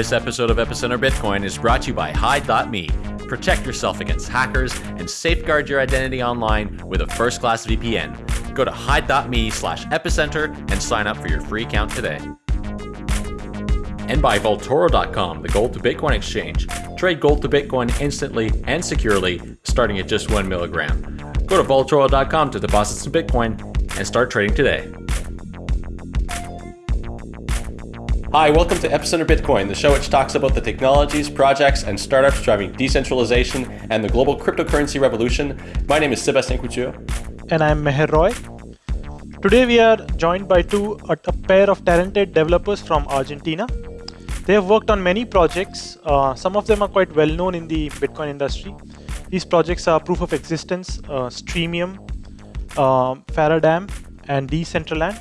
This episode of Epicenter Bitcoin is brought to you by Hide.me. Protect yourself against hackers and safeguard your identity online with a first class VPN. Go to hide.me slash epicenter and sign up for your free account today. And by Vaultoro.com, the gold to Bitcoin exchange. Trade gold to Bitcoin instantly and securely, starting at just one milligram. Go to Vaultoro.com to deposit some Bitcoin and start trading today. Hi, welcome to Epicenter Bitcoin, the show which talks about the technologies, projects, and startups driving decentralization and the global cryptocurrency revolution. My name is Sebastien Couture. And I'm Meher Roy. Today we are joined by two, a, a pair of talented developers from Argentina. They have worked on many projects. Uh, some of them are quite well known in the Bitcoin industry. These projects are Proof of Existence, uh, Streamium, uh, Faradam, and Decentraland.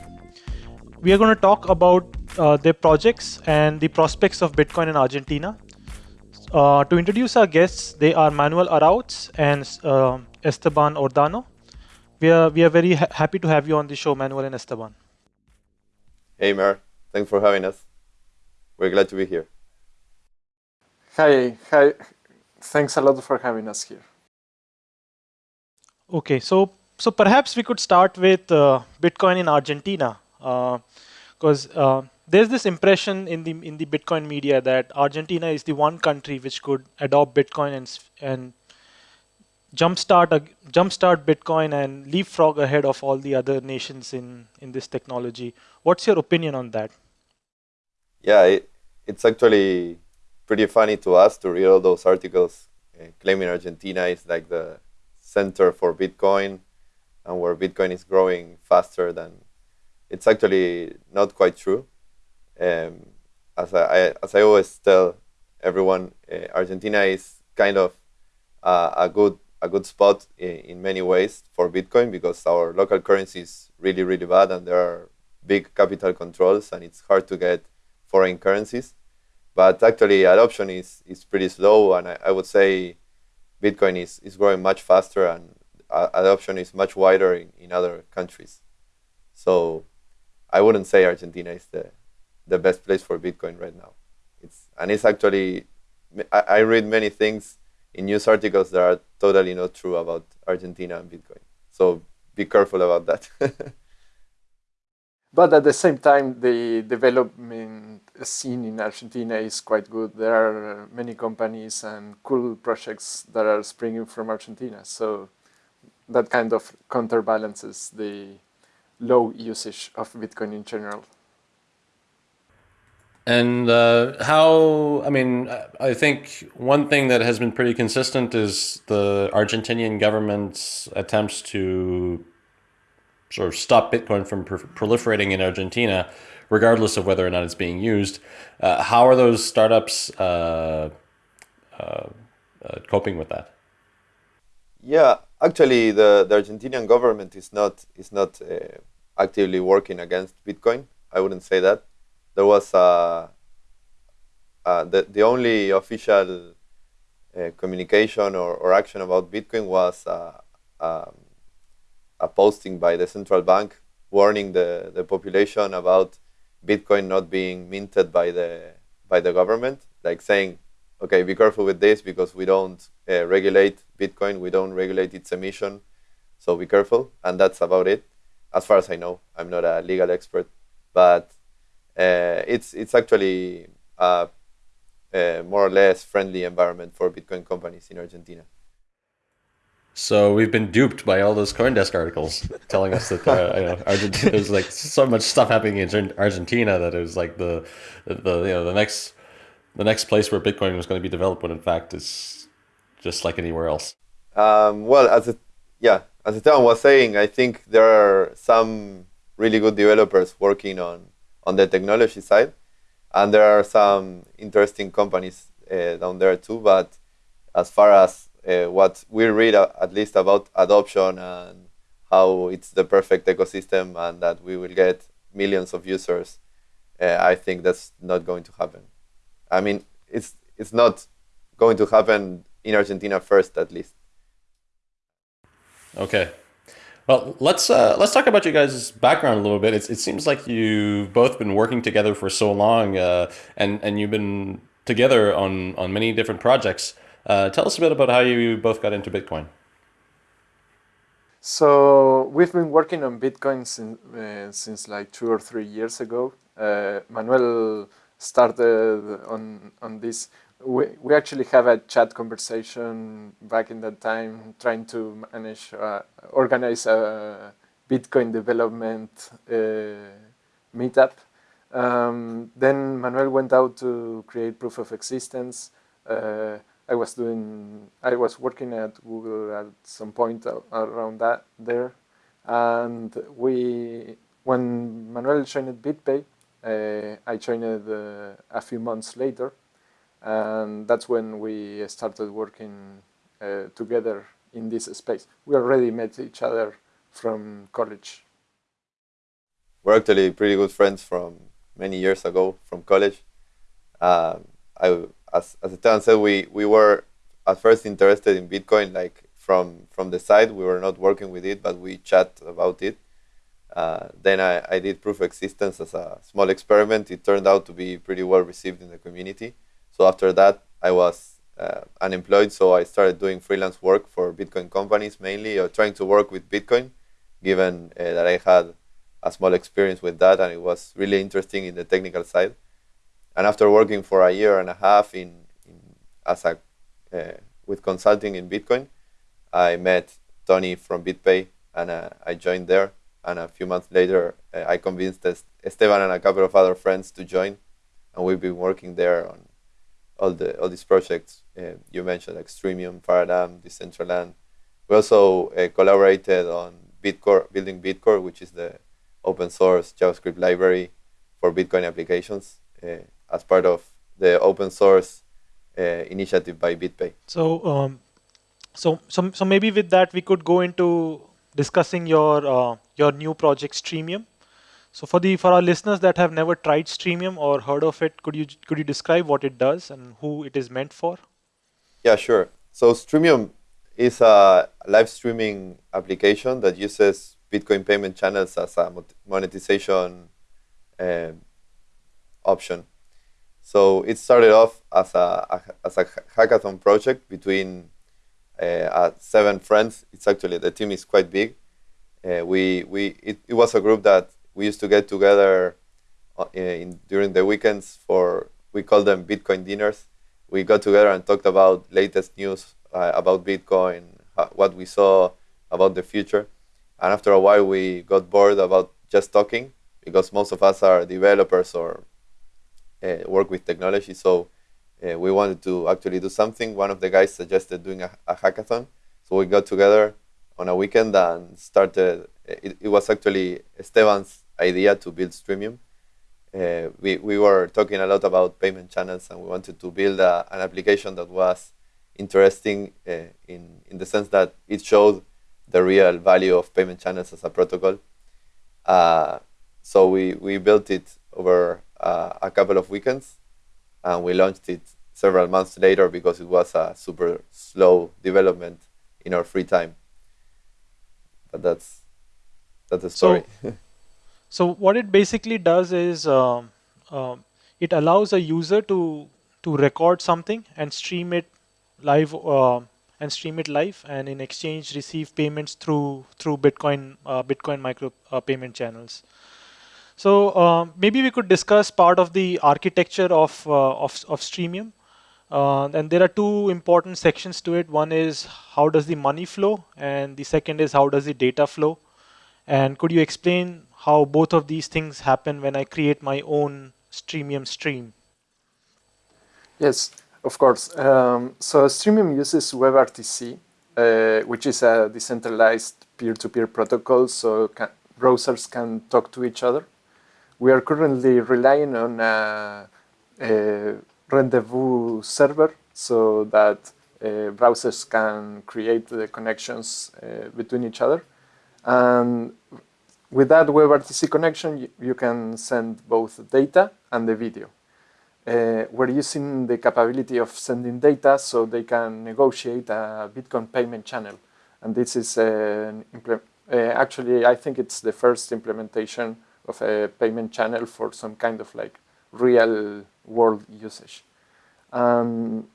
We are going to talk about uh, their projects and the prospects of Bitcoin in Argentina. Uh, to introduce our guests, they are Manuel Araoz and uh, Esteban Ordano. We are, we are very ha happy to have you on the show, Manuel and Esteban. Hey, Mer. Thanks for having us. We're glad to be here. Hi, hi. Thanks a lot for having us here. Okay, so so perhaps we could start with uh, Bitcoin in Argentina, because uh, uh, there's this impression in the in the Bitcoin media that Argentina is the one country which could adopt Bitcoin and and jumpstart jumpstart Bitcoin and leapfrog ahead of all the other nations in in this technology. What's your opinion on that? Yeah, it, it's actually pretty funny to us to read all those articles uh, claiming Argentina is like the center for Bitcoin and where Bitcoin is growing faster than. It's actually not quite true. Um, as I, as I always tell everyone, uh, Argentina is kind of a good a good spot in, many ways for Bitcoin because our local currency is really really bad and there are big capital controls and it's hard to get foreign currencies. But actually, adoption is is pretty slow, and I, I would say Bitcoin is is growing much faster and adoption is much wider in, in other countries. So I wouldn't say Argentina is the the best place for Bitcoin right now. It's and it's actually I, I read many things in news articles that are totally not true about Argentina and Bitcoin. So be careful about that. but at the same time, the development scene in Argentina is quite good. There are many companies and cool projects that are springing from Argentina. So that kind of counterbalances the low usage of Bitcoin in general. And uh, how, I mean, I think one thing that has been pretty consistent is the Argentinian government's attempts to sort of stop Bitcoin from proliferating in Argentina, regardless of whether or not it's being used. Uh, how are those startups uh, uh, uh coping with that? Yeah, actually, the, the Argentinian government is not is not uh, actively working against Bitcoin. I wouldn't say that there was a, uh, the, the only official uh, communication or, or action about Bitcoin was uh, um, a posting by the central bank warning the, the population about Bitcoin not being minted by the by the government, like saying, okay, be careful with this because we don't uh, regulate Bitcoin, we don't regulate its emission, so be careful. And that's about it, as far as I know. I'm not a legal expert, but it's it's actually a, a, more or less friendly environment for Bitcoin companies in Argentina. So we've been duped by all those CoinDesk articles telling us that uh, you know, Argentina, there's like so much stuff happening in Argentina that it was like the, the you know the next the next place where Bitcoin was going to be developed when in fact it's just like anywhere else. Um, well, as it, yeah, as Esteban was saying, I think there are some really good developers working on on the technology side. And there are some interesting companies uh, down there too. But as far as uh, what we read, uh, at least about adoption and how it's the perfect ecosystem and that we will get millions of users, uh, I think that's not going to happen. I mean, it's it's not going to happen in Argentina first, at least. Okay. Well, let's uh, let's talk about you guys' background a little bit. It's, it seems like you've both been working together for so long, uh, and and you've been together on on many different projects. Uh, tell us a bit about how you both got into Bitcoin. So we've been working on Bitcoin since, uh, since like two or three years ago. Uh, Manuel started on on this. We, we actually have a chat conversation back in that time, trying to manage, uh, organize a Bitcoin development uh, meetup. Um, then Manuel went out to create proof of existence. Uh, I was doing, I was working at Google at some point around that there, and we, when Manuel joined BitPay, uh, I joined uh, a few months later, and that's when we started working uh, together in this space. We already met each other from college. We're actually pretty good friends from many years ago from college. Um, I as as Esteban said, we we were at first interested in Bitcoin, like from from the side. We were not working with it, but we chat about it. Uh, then I, I did proof of existence as a small experiment. It turned out to be pretty well received in the community. So after that, I was uh, unemployed, so I started doing freelance work for Bitcoin companies mainly, or trying to work with Bitcoin, given uh, that I had a small experience with that, and it was really interesting in the technical side. And after working for a year and a half in, in as a uh, with consulting in Bitcoin, I met Tony from BitPay, and uh, I joined there. And a few months later, uh, I convinced Esteban and a couple of other friends to join, and we've been working there on all the all these projects uh, you mentioned, like Streamium, Paradigm, Decentraland. We also uh, collaborated on Bitcore, building Bitcore, which is the open source JavaScript library for Bitcoin applications. Uh, as part of the open source uh, initiative by BitPay. So, um, so, so, so maybe with that we could go into discussing your uh, your new project Streamium. So for the for our listeners that have never tried Streamium or heard of it, could you could you describe what it does and who it is meant for? Yeah, sure. So Streamium is a live streaming application that uses Bitcoin payment channels as a monetization uh, option. So it started off as a, as a hackathon project between uh, seven friends. It's actually the team is quite big. Uh, we we it, it, was a group that we used to get together uh, in, during the weekends for we call them Bitcoin dinners. We got together and talked about latest news uh, about Bitcoin, what we saw about the future. And after a while, we got bored about just talking because most of us are developers or uh, work with technology. So uh, we wanted to actually do something. One of the guys suggested doing a, a hackathon. So we got together on a weekend and started. It, it was actually Esteban's idea to build Streamium. Uh, we, we were talking a lot about payment channels and we wanted to build a, an application that was interesting uh, in, in the sense that it showed the real value of payment channels as a protocol. Uh, so we, we built it over uh, a couple of weekends, and we launched it several months later because it was a super slow development in our free time. But that's that's the story. So, so what it basically does is uh, uh, it allows a user to to record something and stream it live uh, and stream it live, and in exchange receive payments through through Bitcoin uh, Bitcoin micro uh, payment channels. So uh, maybe we could discuss part of the architecture of, of, of Streamium. And there are two important sections to it. One is how does the money flow, and the second is how does the data flow. And could you explain how both of these things happen when I create my own Streamium stream? Yes, of course. Um, so Streamium uses WebRTC, uh, which is a decentralized peer-to-peer -peer protocol, so can, browsers can talk to each other. We are currently relying on a, a rendezvous server so that uh, browsers can create the connections uh, between each other. And with that WebRTC connection, you, can send both data and the video. Uh, we're using the capability of sending data so they can negotiate a Bitcoin payment channel. And this is an, Uh, actually, I think it's the first implementation of a payment channel for some kind of like real world usage. Um,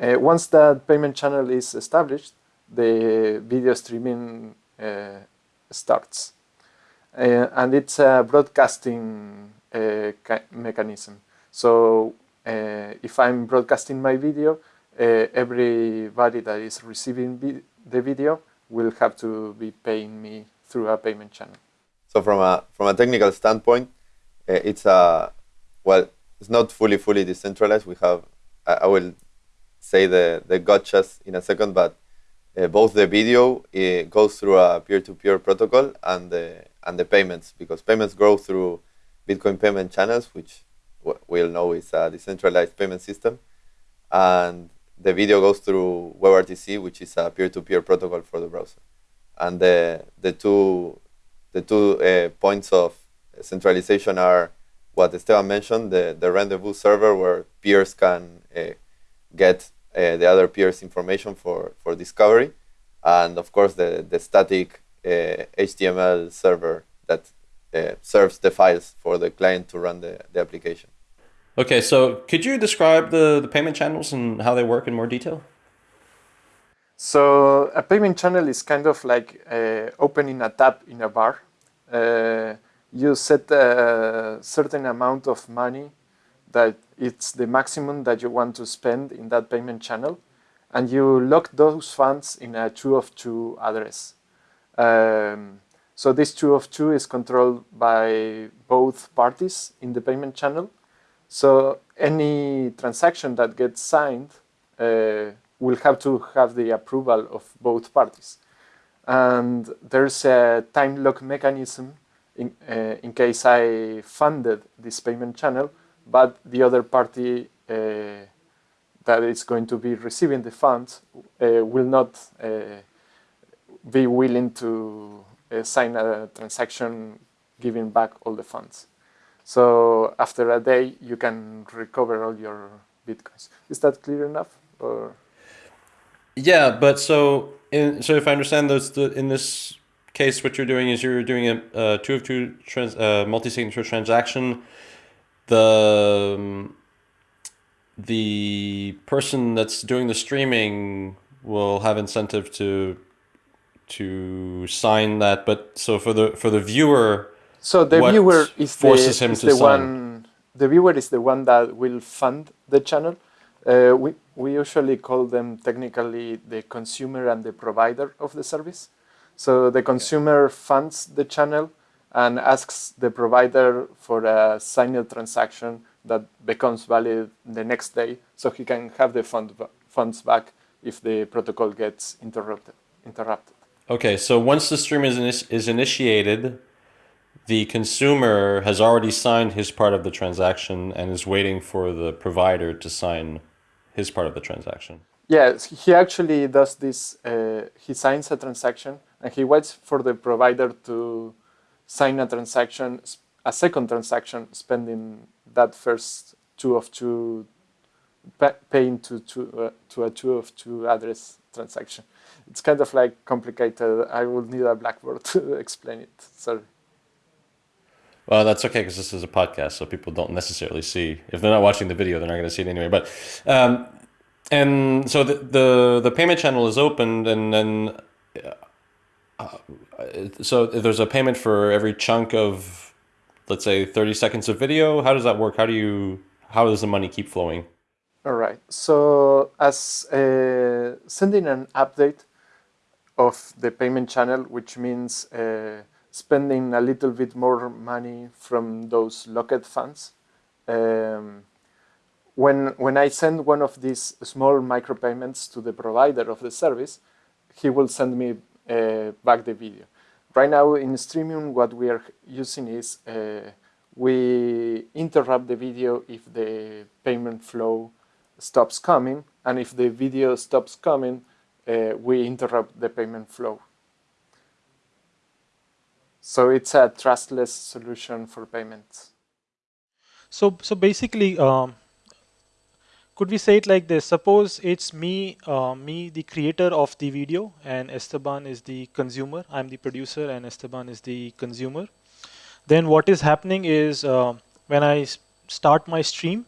uh, once that payment channel is established, the video streaming uh, starts. Uh, and it's a broadcasting uh, mechanism. So uh, if I'm broadcasting my video, everybody that is receiving vi the video will have to be paying me through a payment channel. So from a from a technical standpoint, it's a well, it's not fully fully decentralized. We have I, I will say the the gotchas in a second, but uh, both the video goes through a peer-to-peer -peer protocol and the and the payments because payments grow through Bitcoin payment channels, which we all know is a decentralized payment system, and the video goes through WebRTC, which is a peer-to-peer -peer protocol for the browser, and the the two the two uh, points of centralization are what Esteban mentioned, the, the rendezvous server where peers can uh, get uh, the other peers information for, for discovery, and of course the, the static HTML uh, server that uh, serves the files for the client to run the, the application. Okay, so could you describe the, the payment channels and how they work in more detail? So a payment channel is kind of like uh, opening a tap in a bar. Uh, you set a certain amount of money that it's the maximum that you want to spend in that payment channel and you lock those funds in a two of two address. Um, so this two of two is controlled by both parties in the payment channel. So any transaction that gets signed uh, will have to have the approval of both parties. And there's a time lock mechanism in, uh, in case I funded this payment channel, but the other party uh, that is going to be receiving the funds uh, will not uh, be willing to uh, sign a transaction giving back all the funds. So after a day, you can recover all your bitcoins. Is that clear enough? Or yeah, but so in, so if I understand those, the, in this case, what you're doing is you're doing a, a two of two trans, uh, multi-signature transaction. The um, the person that's doing the streaming will have incentive to to sign that, but so for the for the viewer, so the viewer is forces the, him is to the sign? one. The viewer is the one that will fund the channel. Uh, we we usually call them technically the consumer and the provider of the service. So the consumer funds the channel and asks the provider for a signed transaction that becomes valid the next day so he can have the fund, funds back if the protocol gets interrupted. interrupted. Okay, so once the stream is, is initiated, the consumer has already signed his part of the transaction and is waiting for the provider to sign his part of the transaction. Yes, he actually does this. Uh, he signs a transaction and he waits for the provider to sign a transaction, a second transaction, spending that first two of two, paying to, to, uh, to a two of two address transaction. It's kind of like complicated. I would need a blackboard to explain it. Sorry. Well, that's okay because this is a podcast, so people don't necessarily see. If they're not watching the video, they're not going to see it anyway. But um, and so the, the the payment channel is opened, and then uh, so there's a payment for every chunk of, let's say, 30 seconds of video. How does that work? How do you, how does the money keep flowing? All right. So as uh, sending an update of the payment channel, which means uh, spending a little bit more money from those locked funds. Um, when, when I send one of these small micropayments to the provider of the service, he will send me uh, back the video. Right now in Streamium, what we are using is uh, we interrupt the video if the payment flow stops coming, and if the video stops coming, uh, we interrupt the payment flow. So it's a trustless solution for payments. So, so basically, um, could we say it like this? Suppose it's me, uh, me, the creator of the video, and Esteban is the consumer. I'm the producer, and Esteban is the consumer. Then what is happening is uh, when I start my stream,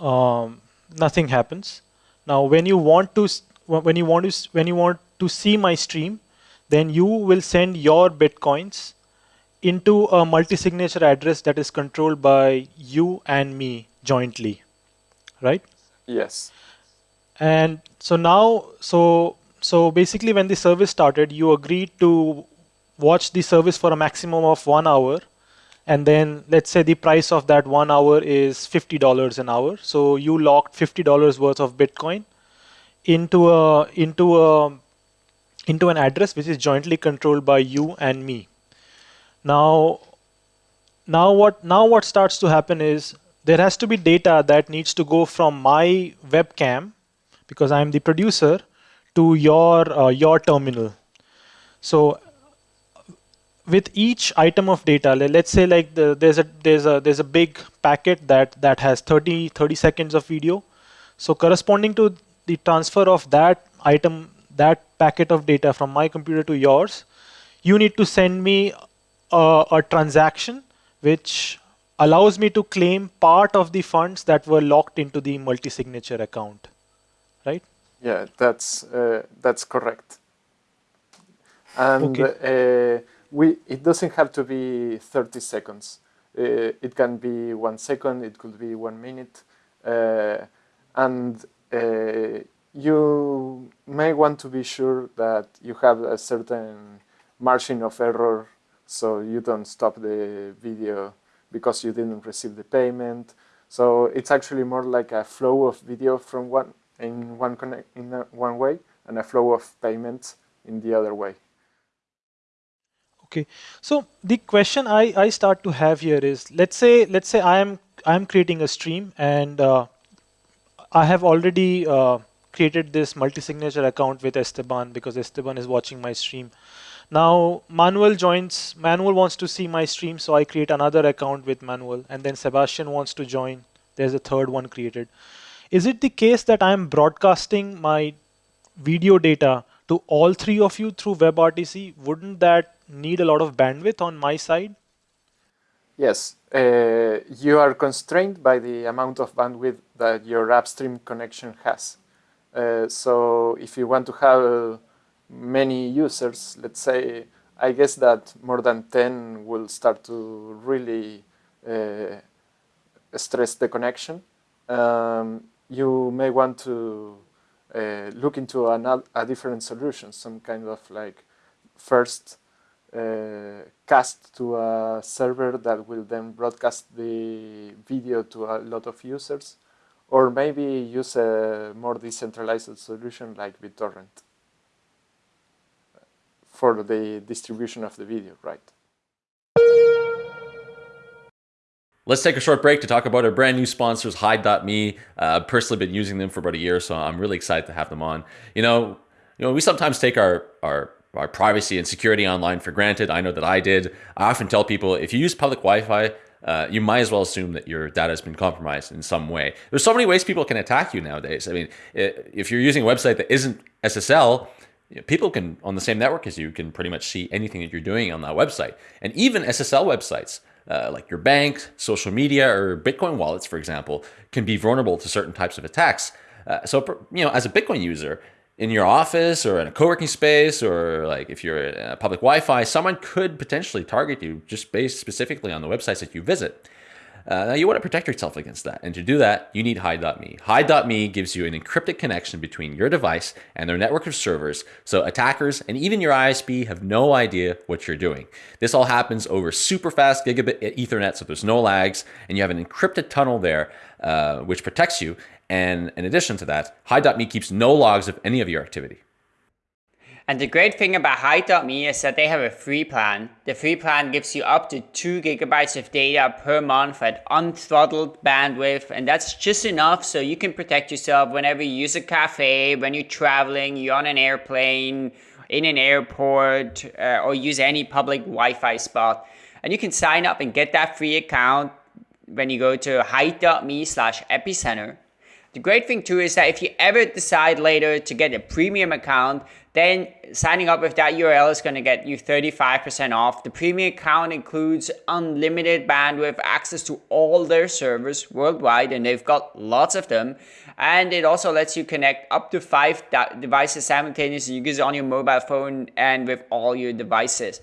um, nothing happens. Now, when you want to, when you want to, when you want to see my stream, then you will send your bitcoins into a multi-signature address that is controlled by you and me jointly right? Yes. And so now, so so basically, when the service started, you agreed to watch the service for a maximum of one hour, and then let's say the price of that one hour is fifty dollars an hour. So you locked fifty dollars worth of Bitcoin into a into a into an address which is jointly controlled by you and me. Now, now what now what starts to happen is there has to be data that needs to go from my webcam because I'm the producer to your uh, your terminal. So with each item of data, let's say like the, there's a there's a there's a big packet that that has 30 30 seconds of video. So corresponding to the transfer of that item that packet of data from my computer to yours, you need to send me a, a transaction which allows me to claim part of the funds that were locked into the multi-signature account, right? Yeah, that's uh, that's correct. And okay. uh, we it doesn't have to be 30 seconds. Uh, it can be one second. It could be one minute, uh, and uh, you may want to be sure that you have a certain margin of error so you don't stop the video because you didn't receive the payment. So it's actually more like a flow of video from one in one connect in one way and a flow of payments in the other way. Okay, so the question I, I start to have here is let's say let's say I am I'm creating a stream and uh, I have already uh, created this multi-signature account with Esteban because Esteban is watching my stream. Now Manuel joins, Manuel wants to see my stream, so I create another account with Manuel and then Sebastien wants to join. There's a third one created. Is it the case that I'm broadcasting my video data to all three of you through WebRTC? Wouldn't that need a lot of bandwidth on my side? Yes, uh, you are constrained by the amount of bandwidth that your upstream connection has. Uh, so if you want to have many users, let's say, I guess that more than 10 will start to really uh, stress the connection. Um, you may want to uh, look into a different solution, some kind of like first uh, cast to a server that will then broadcast the video to a lot of users, or maybe use a more decentralized solution like BitTorrent for the distribution of the video, right? Let's take a short break to talk about our brand new sponsors, Hide.me. Uh, I've personally been using them for about a year, so I'm really excited to have them on. You know, you know, we sometimes take our our our privacy and security online for granted. I know that I did. I often tell people if you use public Wi-Fi, uh, you might as well assume that your data has been compromised in some way. There's so many ways people can attack you nowadays. I mean, if you're using a website that isn't SSL, people can on the same network as you can pretty much see anything that you're doing on that website. And even SSL websites, uh, like your bank, social media, or Bitcoin wallets, for example, can be vulnerable to certain types of attacks. Uh, so, you know, as a Bitcoin user, in your office or in a co-working space or like if you're in public Wi-Fi, someone could potentially target you just based specifically on the websites that you visit. Uh, now you want to protect yourself against that. And to do that, you need Hide.me. Hide.me gives you an encrypted connection between your device and their network of servers. So attackers and even your ISP have no idea what you're doing. This all happens over super fast gigabit ethernet. So there's no lags and you have an encrypted tunnel there, uh, which protects you. And in addition to that, Hide.me keeps no logs of any of your activity. And the great thing about Hide.me is that they have a free plan. The free plan gives you up to 2 gigabytes of data per month at unthrottled bandwidth, and that's just enough so you can protect yourself whenever you use a cafe, when you're traveling, you're on an airplane, in an airport, uh, or use any public Wi-Fi spot. And you can sign up and get that free account when you go to hide.me slash epicenter. The great thing too is that if you ever decide later to get a premium account, then signing up with that URL is going to get you 35% off. The premium account includes unlimited bandwidth, access to all their servers worldwide, and they've got lots of them. And it also lets you connect up to five devices simultaneously. You it on your mobile phone and with all your devices.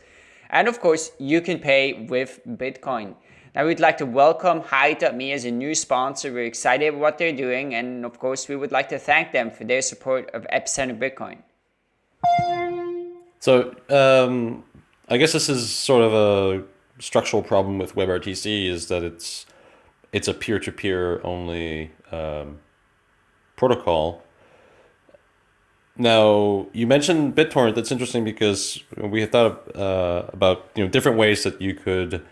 And of course, you can pay with Bitcoin. Now we'd like to welcome Hide.me as a new sponsor. We're excited about what they're doing. And of course, we would like to thank them for their support of Epicenter Bitcoin. So um, I guess this is sort of a structural problem with WebRTC is that it's it's a peer-to-peer only um, protocol. Now you mentioned BitTorrent. That's interesting because we had thought uh, about you know different ways that you could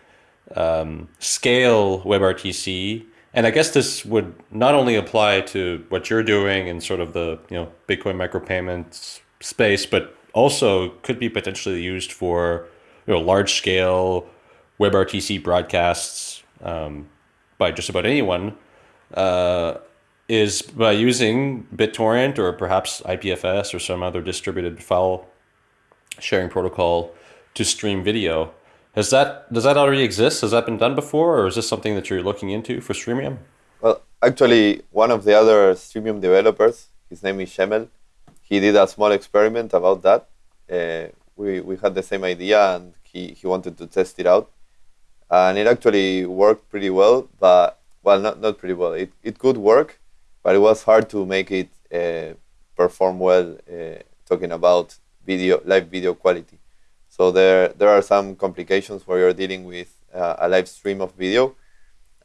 um, scale WebRTC, and I guess this would not only apply to what you're doing in sort of the you know Bitcoin micropayments space, but also could be potentially used for you know large scale WebRTC broadcasts um, by just about anyone. Uh, is by using BitTorrent or perhaps IPFS or some other distributed file sharing protocol to stream video. Has that does that already exist? Has that been done before, or is this something that you're looking into for Streamium? Well, actually, one of the other Streamium developers, his name is Shemel, he did a small experiment about that. Uh, we, we had the same idea and he, he wanted to test it out. And it actually worked pretty well, but, well, not, not pretty well. It, it could work, but it was hard to make it uh, perform well, uh, talking about video, live video quality. So there, there are some complications where you're dealing with uh, a live stream of video.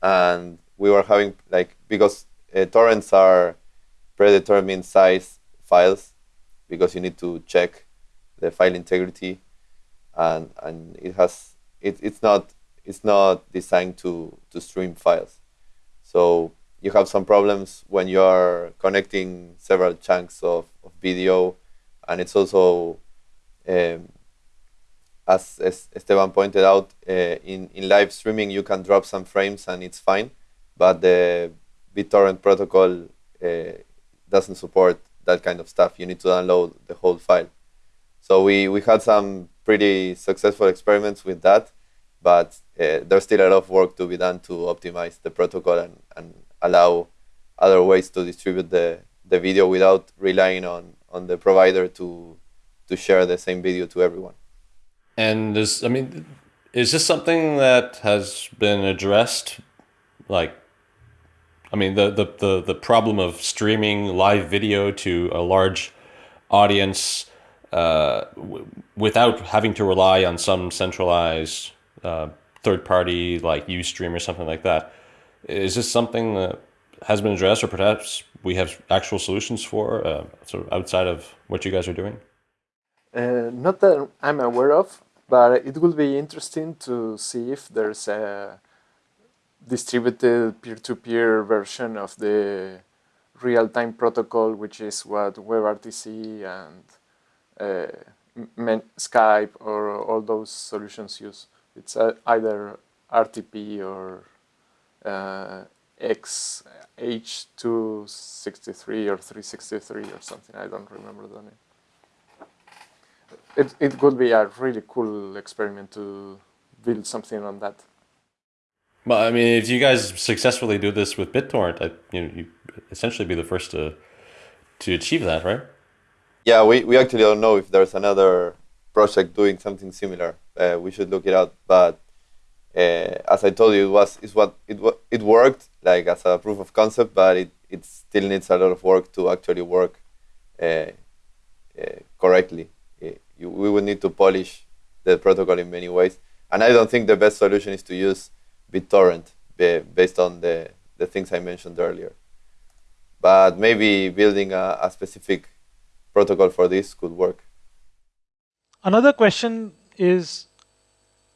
And we were having, like, because uh, torrents are predetermined size files because you need to check the file integrity. And and it has it, it's not it's not designed to to stream files. So you have some problems when you are connecting several chunks of, of video. And it's also um, as, as Esteban pointed out uh, in, in live streaming you can drop some frames and it's fine but the BitTorrent protocol uh, doesn't support that kind of stuff. You need to download the whole file. So we, we had some pretty successful experiments with that, but uh, there's still a lot of work to be done to optimize the protocol and, and allow other ways to distribute the, the video without relying on, on the provider to, to share the same video to everyone. And is, I mean, is this something that has been addressed like I mean, the, the, the, the problem of streaming live video to a large audience uh, without having to rely on some centralized uh, third party like Ustream or something like that. Is this something that has been addressed or perhaps we have actual solutions for uh, sort of outside of what you guys are doing? Uh, not that I'm aware of, but it will be interesting to see if there's a distributed peer-to-peer -peer version of the real-time protocol, which is what WebRTC and uh, Skype or all those solutions use. It's uh, either RTP or uh, XH263 or 363 or something. I don't remember the name. It, it could be a really cool experiment to build something on that. Well, I mean, if you guys successfully do this with BitTorrent, I, you know, you essentially be the first to to achieve that, right? Yeah, we, we actually don't know if there's another project doing something similar. Uh, we should look it up. But uh, as I told you, it was is what it it worked like as a proof of concept, but it, it still needs a lot of work to actually work uh, uh correctly. You, we would need to polish the protocol in many ways, and I don't think the best solution is to use BitTorrent based on the, the things I mentioned earlier. But maybe building a, a specific protocol for this could work. Another question is,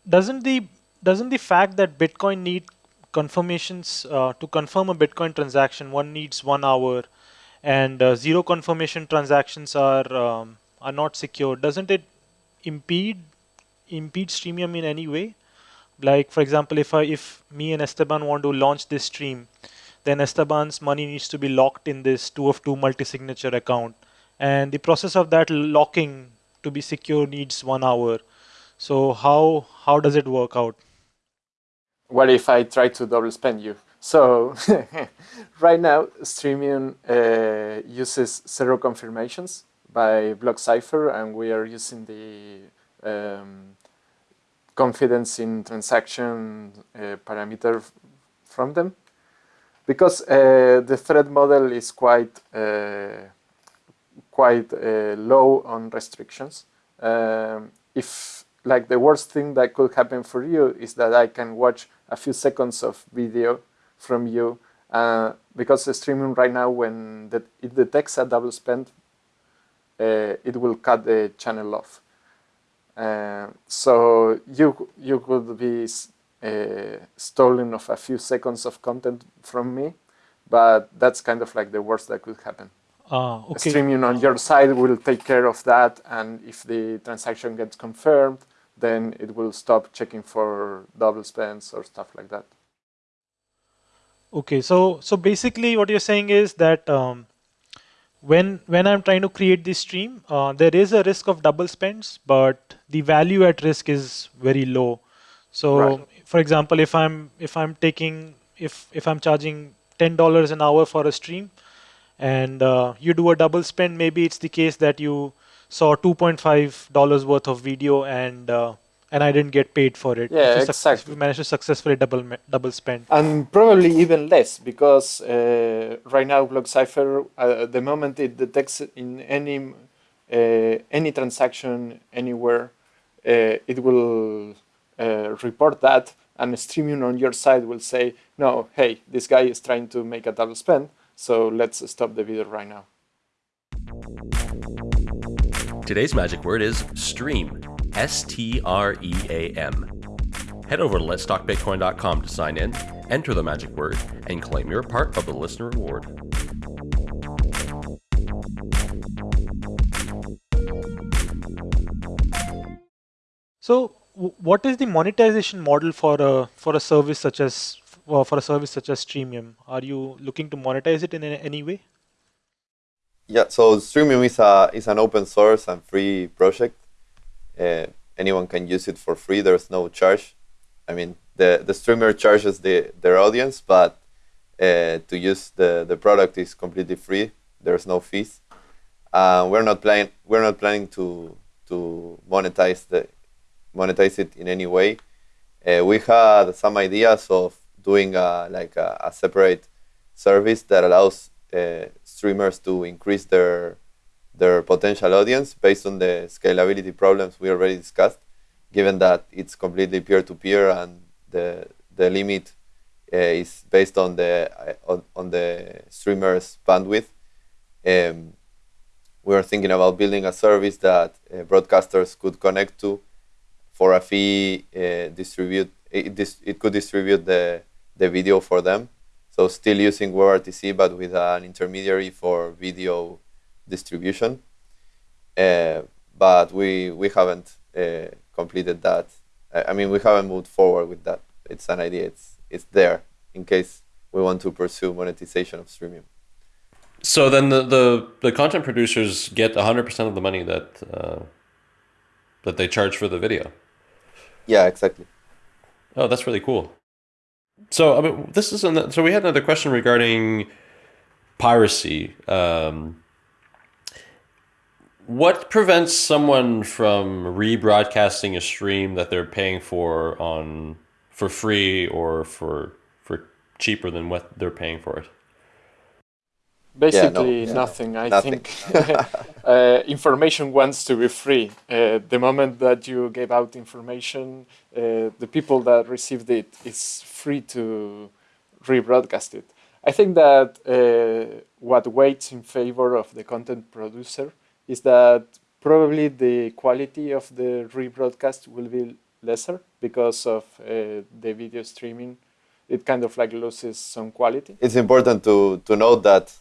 doesn't the doesn't the fact that Bitcoin need confirmations uh, to confirm a Bitcoin transaction, one needs one hour, and uh, zero confirmation transactions are um, are not secure. Doesn't it impede impede Streamium in any way? Like for example, if I if me and Esteban want to launch this stream, then Esteban's money needs to be locked in this two of two multi-signature account, and the process of that locking to be secure needs one hour. So how how does it work out? What if I try to double spend you? So right now, Streamium uh, uses zero confirmations by BlockCypher, and we are using the um, confidence in transaction uh, parameter from them because uh, the threat model is quite uh, quite uh, low on restrictions. Um, if like the worst thing that could happen for you is that I can watch a few seconds of video from you uh, because the Streamium right now when the, it detects a double spend it will cut the channel off. Uh, so you you could be uh, stolen of a few seconds of content from me but that's kind of like the worst that could happen. Uh, okay. Streamium on your side will take care of that and if the transaction gets confirmed then it will stop checking for double spends or stuff like that. Okay, so so basically what you're saying is that um, when when I'm trying to create this stream, uh, there is a risk of double spends, but the value at risk is very low. So, right. for example, if I'm if I'm taking if if I'm charging ten dollars an hour for a stream, and uh, you do a double spend, maybe it's the case that you saw two point five dollars worth of video and uh, and I didn't get paid for it. Yeah, exactly. We managed to successfully double double spend. And probably even less because uh, right now BlockCypher, uh, the moment it detects in any uh, any transaction anywhere, uh, it will uh, report that, and Streamium on your side will say, "No, hey, this guy is trying to make a double spend, so let's stop the video right now." Today's magic word is stream. S T R E A M. Head over to letstalkbitcoin.com to sign in, enter the magic word, and claim your part of the listener reward. So, what is the monetization model for a for a service such as uh, for a service such as Streamium? Are you looking to monetize it in any way? Yeah, so Streamium is a is an open source and free project uh, anyone can use it for free. There's no charge. I mean, the, the streamer charges the, their audience, but uh, to use the, the product is completely free. There's no fees. Uh, we're not planning we're not planning to to monetize the monetize it in any way. Uh, we had some ideas of doing a, like a, a separate service that allows uh, streamers to increase their their potential audience based on the scalability problems we already discussed, given that it's completely peer-to-peer and the, the limit uh, is based on the, uh, on, on, the streamer's bandwidth. Um, we are thinking about building a service that uh, broadcasters could connect to for a fee, uh, distribute, it, it could distribute the, the video for them. So still using WebRTC, but with an intermediary for video distribution. Uh, but we we haven't uh, completed that. I mean, we haven't moved forward with that. It's an idea. It's it's there in case we want to pursue monetization of Streamium. So then the the, the content producers get 100% of the money that uh, that they charge for the video. Yeah, exactly. Oh, that's really cool. So I mean, this is an, so we had another question regarding piracy. Um, what prevents someone from rebroadcasting a stream that they're paying for on for free or for for cheaper than what they're paying for it? Basically, yeah, no, nothing. I nothing. think uh, information wants to be free. Uh, the moment that you gave out information, uh, the people that received it is free to rebroadcast it. I think that uh, what weights in favor of the content producer is that probably the quality of the rebroadcast will be lesser because of uh, the video streaming. It kind of like loses some quality. It's important to, to note that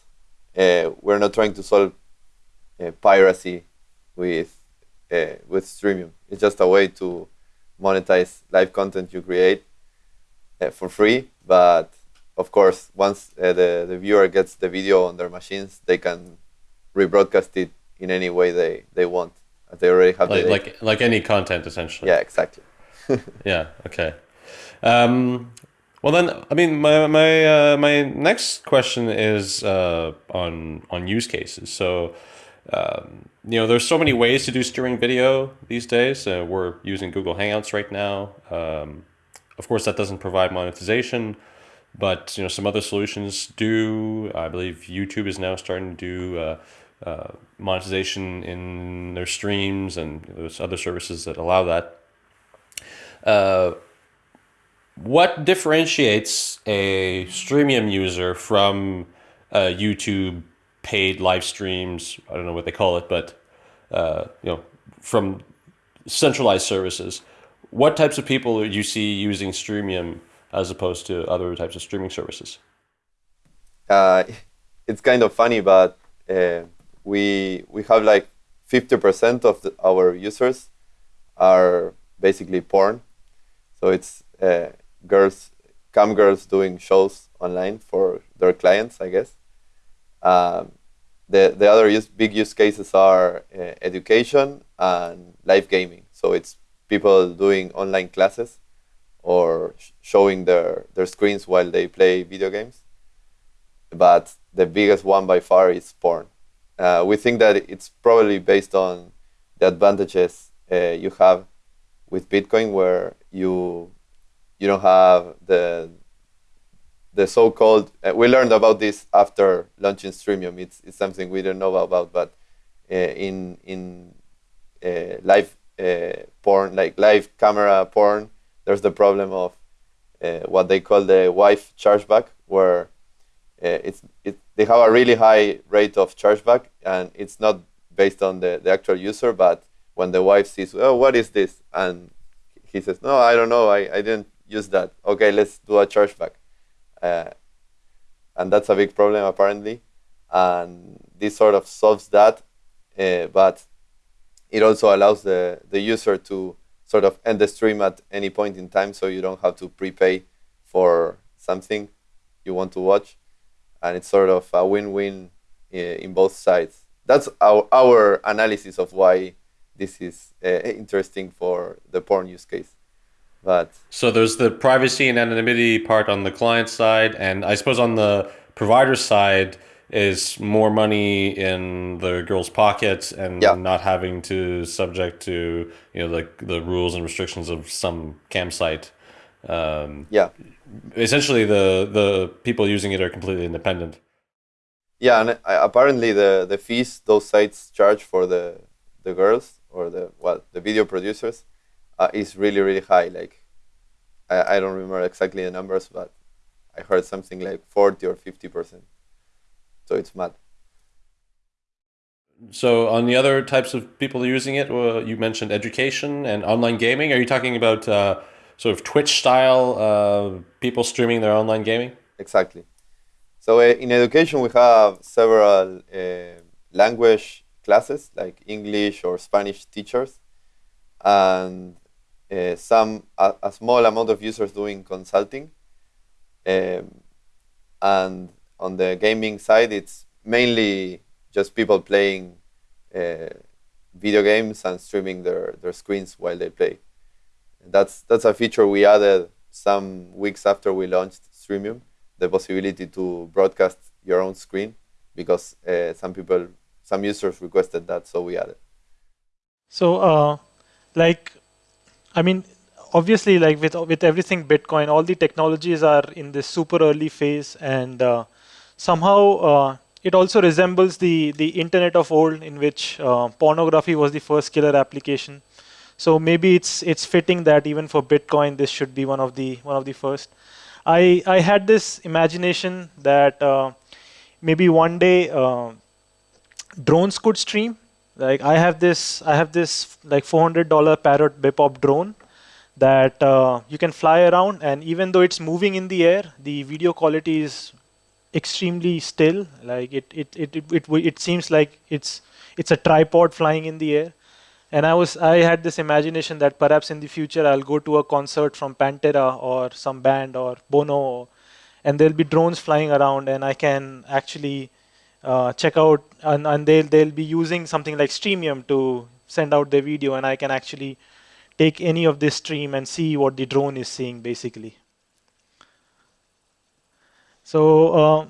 uh, we're not trying to solve uh, piracy with uh, with Streamium. It's just a way to monetize live content you create uh, for free. But of course, once uh, the the viewer gets the video on their machines, they can rebroadcast it in any way they they want. They already have like the like like any content essentially. yeah, exactly. Yeah. Okay. Um, well then, I mean, my my uh, my next question is uh, on on use cases. So, um, you know, there's so many ways to do streaming video these days. Uh, we're using Google Hangouts right now. Um, of course, that doesn't provide monetization, but you know, some other solutions do. I believe YouTube is now starting to do. Uh, monetization in their streams and there's other services that allow that. Uh, what differentiates a Streamium user from uh, YouTube paid live streams? I don't know what they call it, but uh, you know, from centralized services. What types of people do you see using Streamium as opposed to other types of streaming services? Uh, it's kind of funny, but we we have like 50% of the, our users are basically porn. So it's uh, girls, cam girls doing shows online for their clients, I guess. Um, the the other use, big use cases are uh, education and live gaming. So it's people doing online classes or sh- showing their their screens while they play video games. But the biggest one by far is porn. Uh, we think that it's probably based on the advantages uh, you have with Bitcoin, where you you don't have the the so-called. Uh, we learned about this after launching Streamium. It's it's something we didn't know about, but uh, in in uh, live uh, porn, like live camera porn, there's the problem of what they call the wife chargeback, where it's it they have a really high rate of chargeback, and it's not based on the, the actual user, but when the wife sees, oh, what is this? And he says, no, I don't know, I, I didn't use that. Okay, let's do a chargeback. Uh, and that's a big problem apparently. And this sort of solves that, uh, but it also allows the, the user to sort of end the stream at any point in time so you don't have to prepay for something you want to watch and it's sort of a win-win in both sides. That's our, our analysis of why this is uh, interesting for the porn use case. But so there's the privacy and anonymity part on the client side, and I suppose on the provider side is more money in the girl's pockets and Yeah. not having to subject to you know the the rules and restrictions of some campsite. Um, yeah, essentially, the the people using it are completely independent. yeah, and apparently the, the fees those sites charge for the the girls or the well the video producers uh, is really really high. Like I, I don't remember exactly the numbers, but I heard something like forty or fifty percent. So it's mad. So, on the other types of people using it, well, you mentioned education and online gaming. Are you talking about uh, sort of Twitch style uh, people streaming their online gaming? Exactly. So uh, in education, we have several uh, language classes like English or Spanish teachers, and uh, some a, a small amount of users doing consulting. Um, and on the gaming side, it's mainly just people playing uh, video games and streaming their, their screens while they play. That's that's a feature we added some weeks after we launched Streamium the possibility to broadcast your own screen because uh, some people, some users requested that, so we added. So, uh, like, I mean, obviously, like with with everything Bitcoin, all the technologies are in this super early phase, and uh, somehow uh, it also resembles the the Internet of old, in which uh, pornography was the first killer application. So maybe it's it's fitting that even for Bitcoin, this should be one of the one of the first. I I had this imagination that uh, maybe one day uh, drones could stream. Like I have this I have this like $400 Parrot Bebop drone that uh, you can fly around, and even though it's moving in the air, the video quality is extremely still. Like it it it it it, it seems like it's it's a tripod flying in the air and I was I had this imagination that perhaps in the future I'll go to a concert from Pantera or some band or Bono, and there'll be drones flying around, and I can actually uh, check out, and, and they'll they'll be using something like Streamium to send out their video, and I can actually take any of this stream and see what the drone is seeing, basically. So. Uh,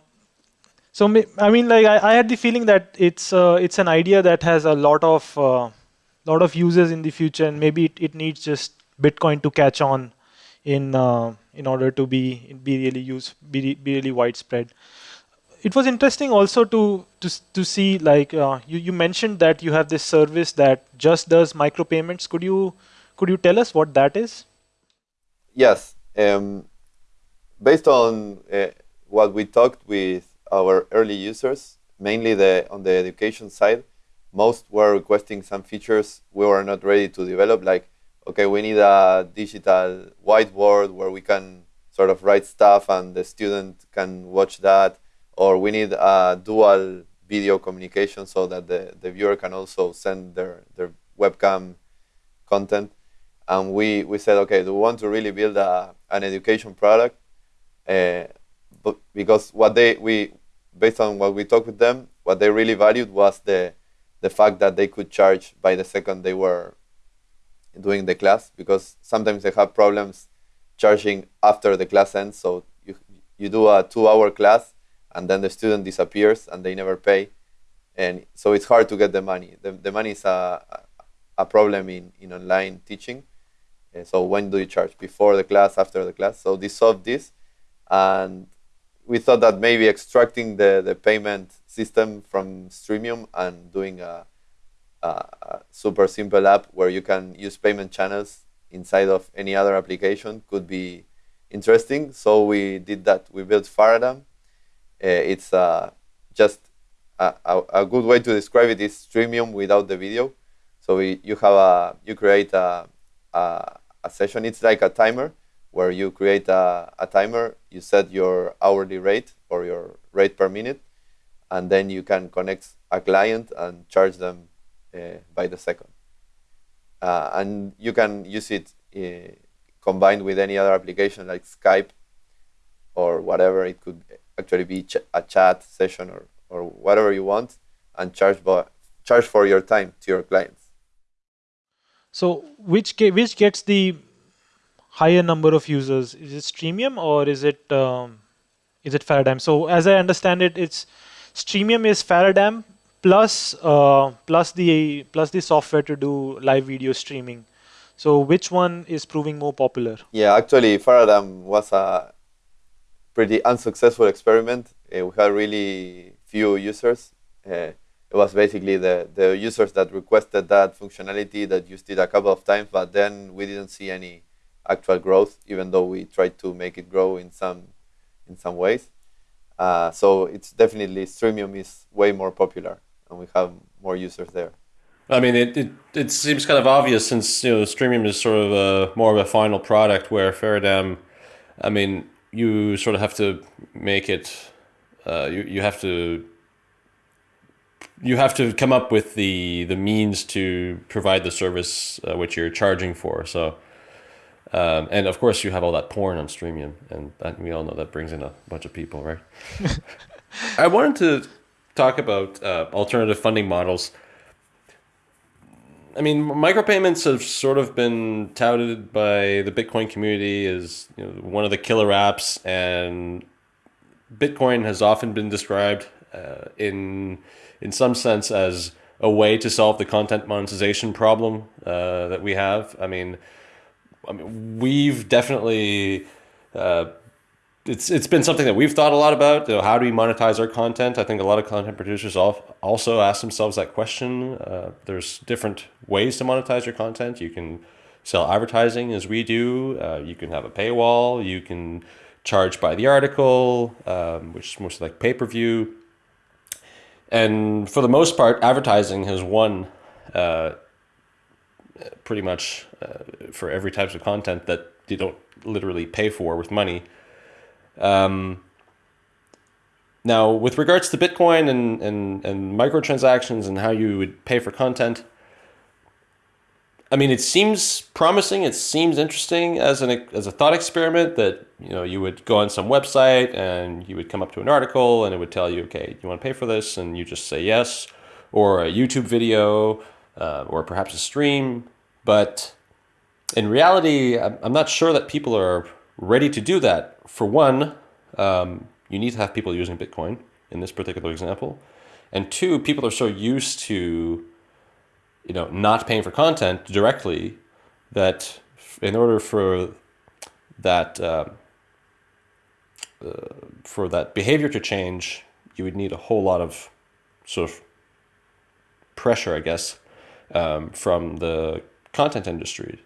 so I mean, like I, I, had the feeling that it's uh, it's an idea that has a lot of uh, lot of users in the future, and maybe it, it needs just Bitcoin to catch on in uh, in order to be be really use be, be really widespread. It was interesting also to to to see like uh, you you mentioned that you have this service that just does micropayments. Could you could you tell us what that is? Yes, um, based on uh, what we talked with our early users, mainly the on the education side, most were requesting some features we were not ready to develop, like, okay, we need a digital whiteboard where we can sort of write stuff and the student can watch that, or we need a dual video communication so that the, the viewer can also send their, their webcam content. And we, we said, okay, do we want to really build a, an education product? Uh, but because what they we based on what we talked with them, what they really valued was the the fact that they could charge by the second they were doing the class because sometimes they have problems charging after the class ends. So you you do a two hour class and then the student disappears and they never pay, and so it's hard to get the money. The the money is a a problem in in online teaching. Uh, so when do you charge? Before the class, after the class? So they solved this, and we thought that maybe extracting the, the payment system from Streamium and doing a, a, a, super simple app where you can use payment channels inside of any other application could be interesting. So we did that. We built Faradam. Uh, it's uh, just a, a, good way to describe it is Streamium without the video. So we, you have a you create a, a, a session. It's like a timer where you create a, a timer, you set your hourly rate or your rate per minute, and then you can connect a client and charge them uh, by the second. Uh, and you can use it uh, combined with any other application like Skype or whatever. It could actually be ch a chat session or, or whatever you want and charge, charge for your time to your clients. So which, which gets the higher number of users? Is it Streamium or is it um, is it Faradam? So as I understand it, it's Streamium is Faradam plus uh, plus the plus the software to do live video streaming. So which one is proving more popular? Yeah, actually, Faradam was a pretty unsuccessful experiment. Uh, we had really few users. Uh, it was basically the, the users that requested that functionality that used it a couple of times, but then we didn't see any actual growth, even though we tried to make it grow in some in some ways. Uh, so it's definitely Streamium is way more popular, and we have more users there. I mean, it, it, it seems kind of obvious since you know Streamium is sort of a more of a final product, where Faradam, I mean, you sort of have to make it. Uh, you you have to. You have to come up with the the means to provide the service uh, which you're charging for. So um, and of course, you have all that porn on Streamium, and that, we all know that brings in a bunch of people, right? I wanted to talk about uh, alternative funding models. I mean, micropayments have sort of been touted by the Bitcoin community as you know, one of the killer apps, and Bitcoin has often been described uh, in in some sense as a way to solve the content monetization problem uh, that we have. I mean I mean, we've definitely uh, it's it's been something that we've thought a lot about. You know, how do we monetize our content? I think a lot of content producers also ask themselves that question. Uh, there's different ways to monetize your content. You can sell advertising as we do. Uh, you can have a paywall. You can charge by the article, um, which is mostly like pay per view. And for the most part, advertising has won uh, pretty much uh, for every types of content that you don't literally pay for with money. Um, now, with regards to Bitcoin and, and, and microtransactions and how you would pay for content, I mean, it seems promising. It seems interesting as an as a thought experiment that you know you would go on some website and you would come up to an article and it would tell you, okay, you want to pay for this, and you just say yes, or a YouTube video, uh, or perhaps a stream. But in reality, I'm not sure that people are ready to do that. For one, um, you need to have people using Bitcoin in this particular example, and two, people are so used to you know not paying for content directly that in order for that uh, uh, for that behavior to change you would need a whole lot of sort of pressure i guess um, from the content industry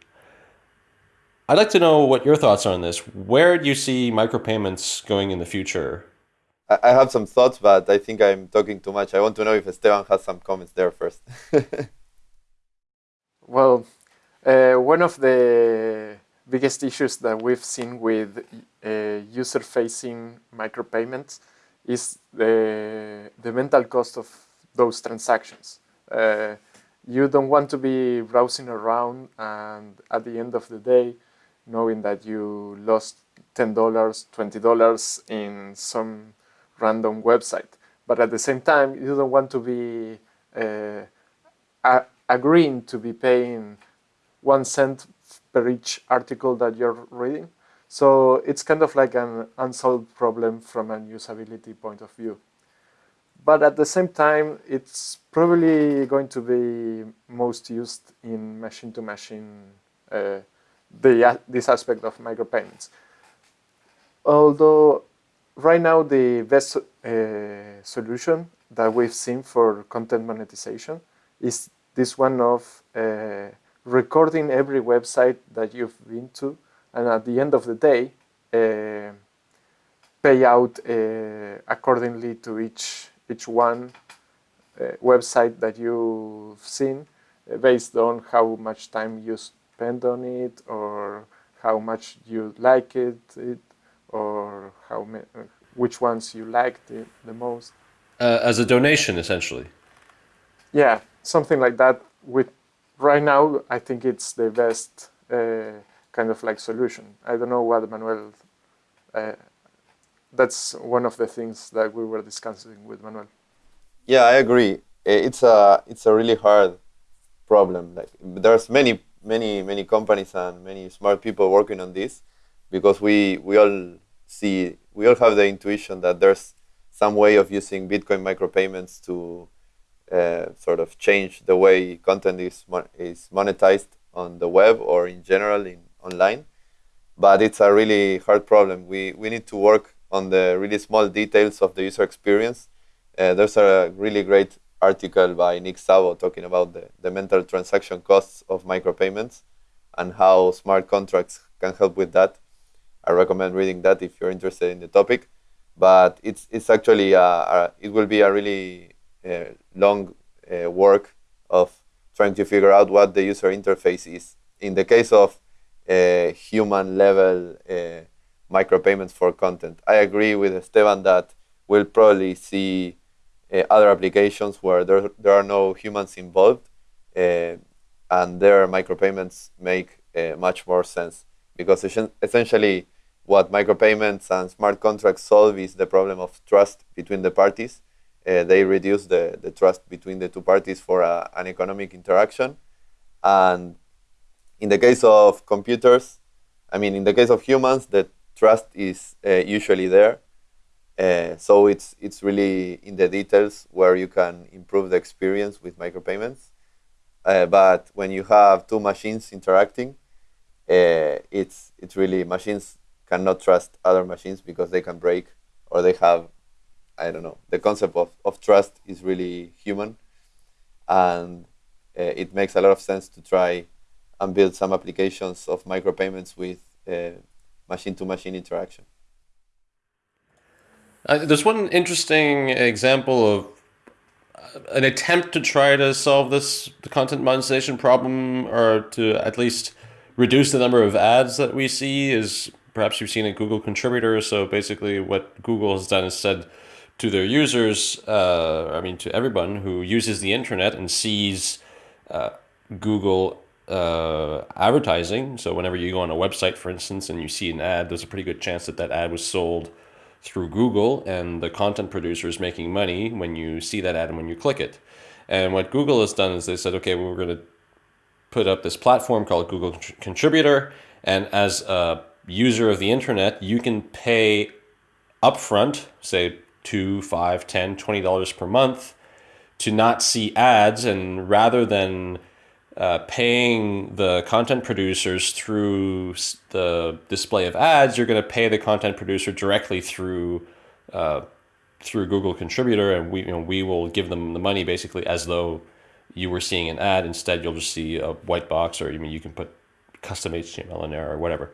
i'd like to know what your thoughts are on this where do you see micropayments going in the future I have some thoughts, but I think I'm talking too much. I want to know if Esteban has some comments there first. Well, uh, one of the biggest issues that we've seen with uh, user-facing micropayments is the, the mental cost of those transactions. Uh, you don't want to be browsing around and at the end of the day, knowing that you lost $10, $20 in some random website. But at the same time, you don't want to be uh, agreeing to be paying one cent per each article that you're reading. So it's kind of like an unsolved problem from a usability point of view. But at the same time, it's probably going to be most used in machine-to-machine, -machine, uh, the, this aspect of micropayments. Although right now the best uh, solution that we've seen for content monetization is this one of uh, recording every website that you've been to and at the end of the day uh, pay out uh, accordingly to each each one uh, website that you've seen uh, based on how much time you spend on it or how much you like it, it or how which ones you liked it the most. Uh, as a donation, essentially. Yeah, something like that. With right now, I think it's the best uh, kind of like solution. I don't know what Manuel. That's one of the things that we were discussing with Manuel. Yeah, I agree. It's a it's a really hard problem. Like there's many many many companies and many smart people working on this because we we all see we all have the intuition that there's some way of using Bitcoin micropayments to uh, sort of change the way content is mon is monetized on the web or in general in online. But it's a really hard problem. We we need to work on the really small details of the user experience. Uh, there's a really great article by Nick Szabo talking about the, the mental transaction costs of micropayments and how smart contracts can help with that. I recommend reading that if you're interested in the topic. But it's it's actually a, a, it will be a really uh, long uh, work of trying to figure out what the user interface is. In the case of uh, human level micropayments for content, I agree with Esteban that we'll probably see uh, other applications where there, there are no humans involved uh, and their micropayments make uh, much more sense because essentially what micropayments and smart contracts solve is the problem of trust between the parties uh, they reduce the, the trust between the two parties for a, an economic interaction. And in the case of computers, I mean, in the case of humans, the trust is uh, usually there. Uh, so it's, it's really in the details where you can improve the experience with micropayments. Uh, but when you have two machines interacting, uh, it's, it's really machines cannot trust other machines because they can break or they have I don't know, the concept of, of trust is really human. And uh, it makes a lot of sense to try and build some applications of micropayments with machine to machine interaction. Uh, there's one interesting example of uh, an attempt to try to solve this content monetization problem or to at least reduce the number of ads that we see is perhaps you've seen a Google contributor. So basically what Google has done is said, to their users, uh, I mean, to everyone who uses the internet and sees uh, Google uh, advertising. So whenever you go on a website, for instance, and you see an ad, there's a pretty good chance that that ad was sold through Google, and the content producer is making money when you see that ad and when you click it. And what Google has done is they said, okay, well, we're going to put up this platform called Google Contributor, and as a user of the internet, you can pay upfront, say two, five, ten, twenty dollars per month, to not see ads, and rather than uh, paying the content producers through the display of ads, you're going to pay the content producer directly through uh, through Google Contributor, and we you know we will give them the money basically as though you were seeing an ad. Instead, you'll just see a white box, or I mean, you can put custom HTML in there or whatever.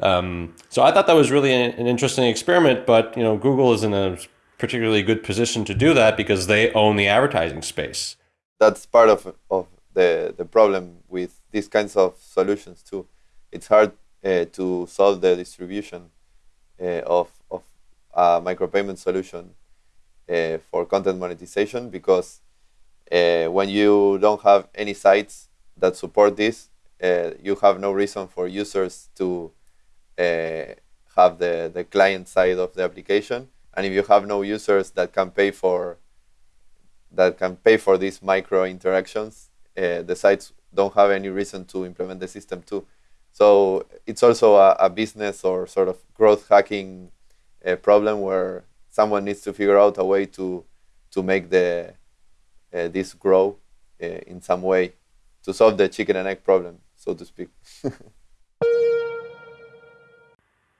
Um, so I thought that was really an, an, interesting experiment, but you know, Google is in a particularly good position to do that because they own the advertising space. That's part of, of the, the problem with these kinds of solutions too. It's hard uh, to solve the distribution uh, of, of a micropayment solution uh, for content monetization because uh, when you don't have any sites that support this, uh, you have no reason for users to uh, have the, the client side of the application. And if you have no users that can pay for that can pay for these micro interactions, uh, the sites don't have any reason to implement the system too. So it's also a, a business or sort of growth hacking uh, problem where someone needs to figure out a way to to make the uh, this grow uh, in some way to solve the chicken and egg problem, so to speak.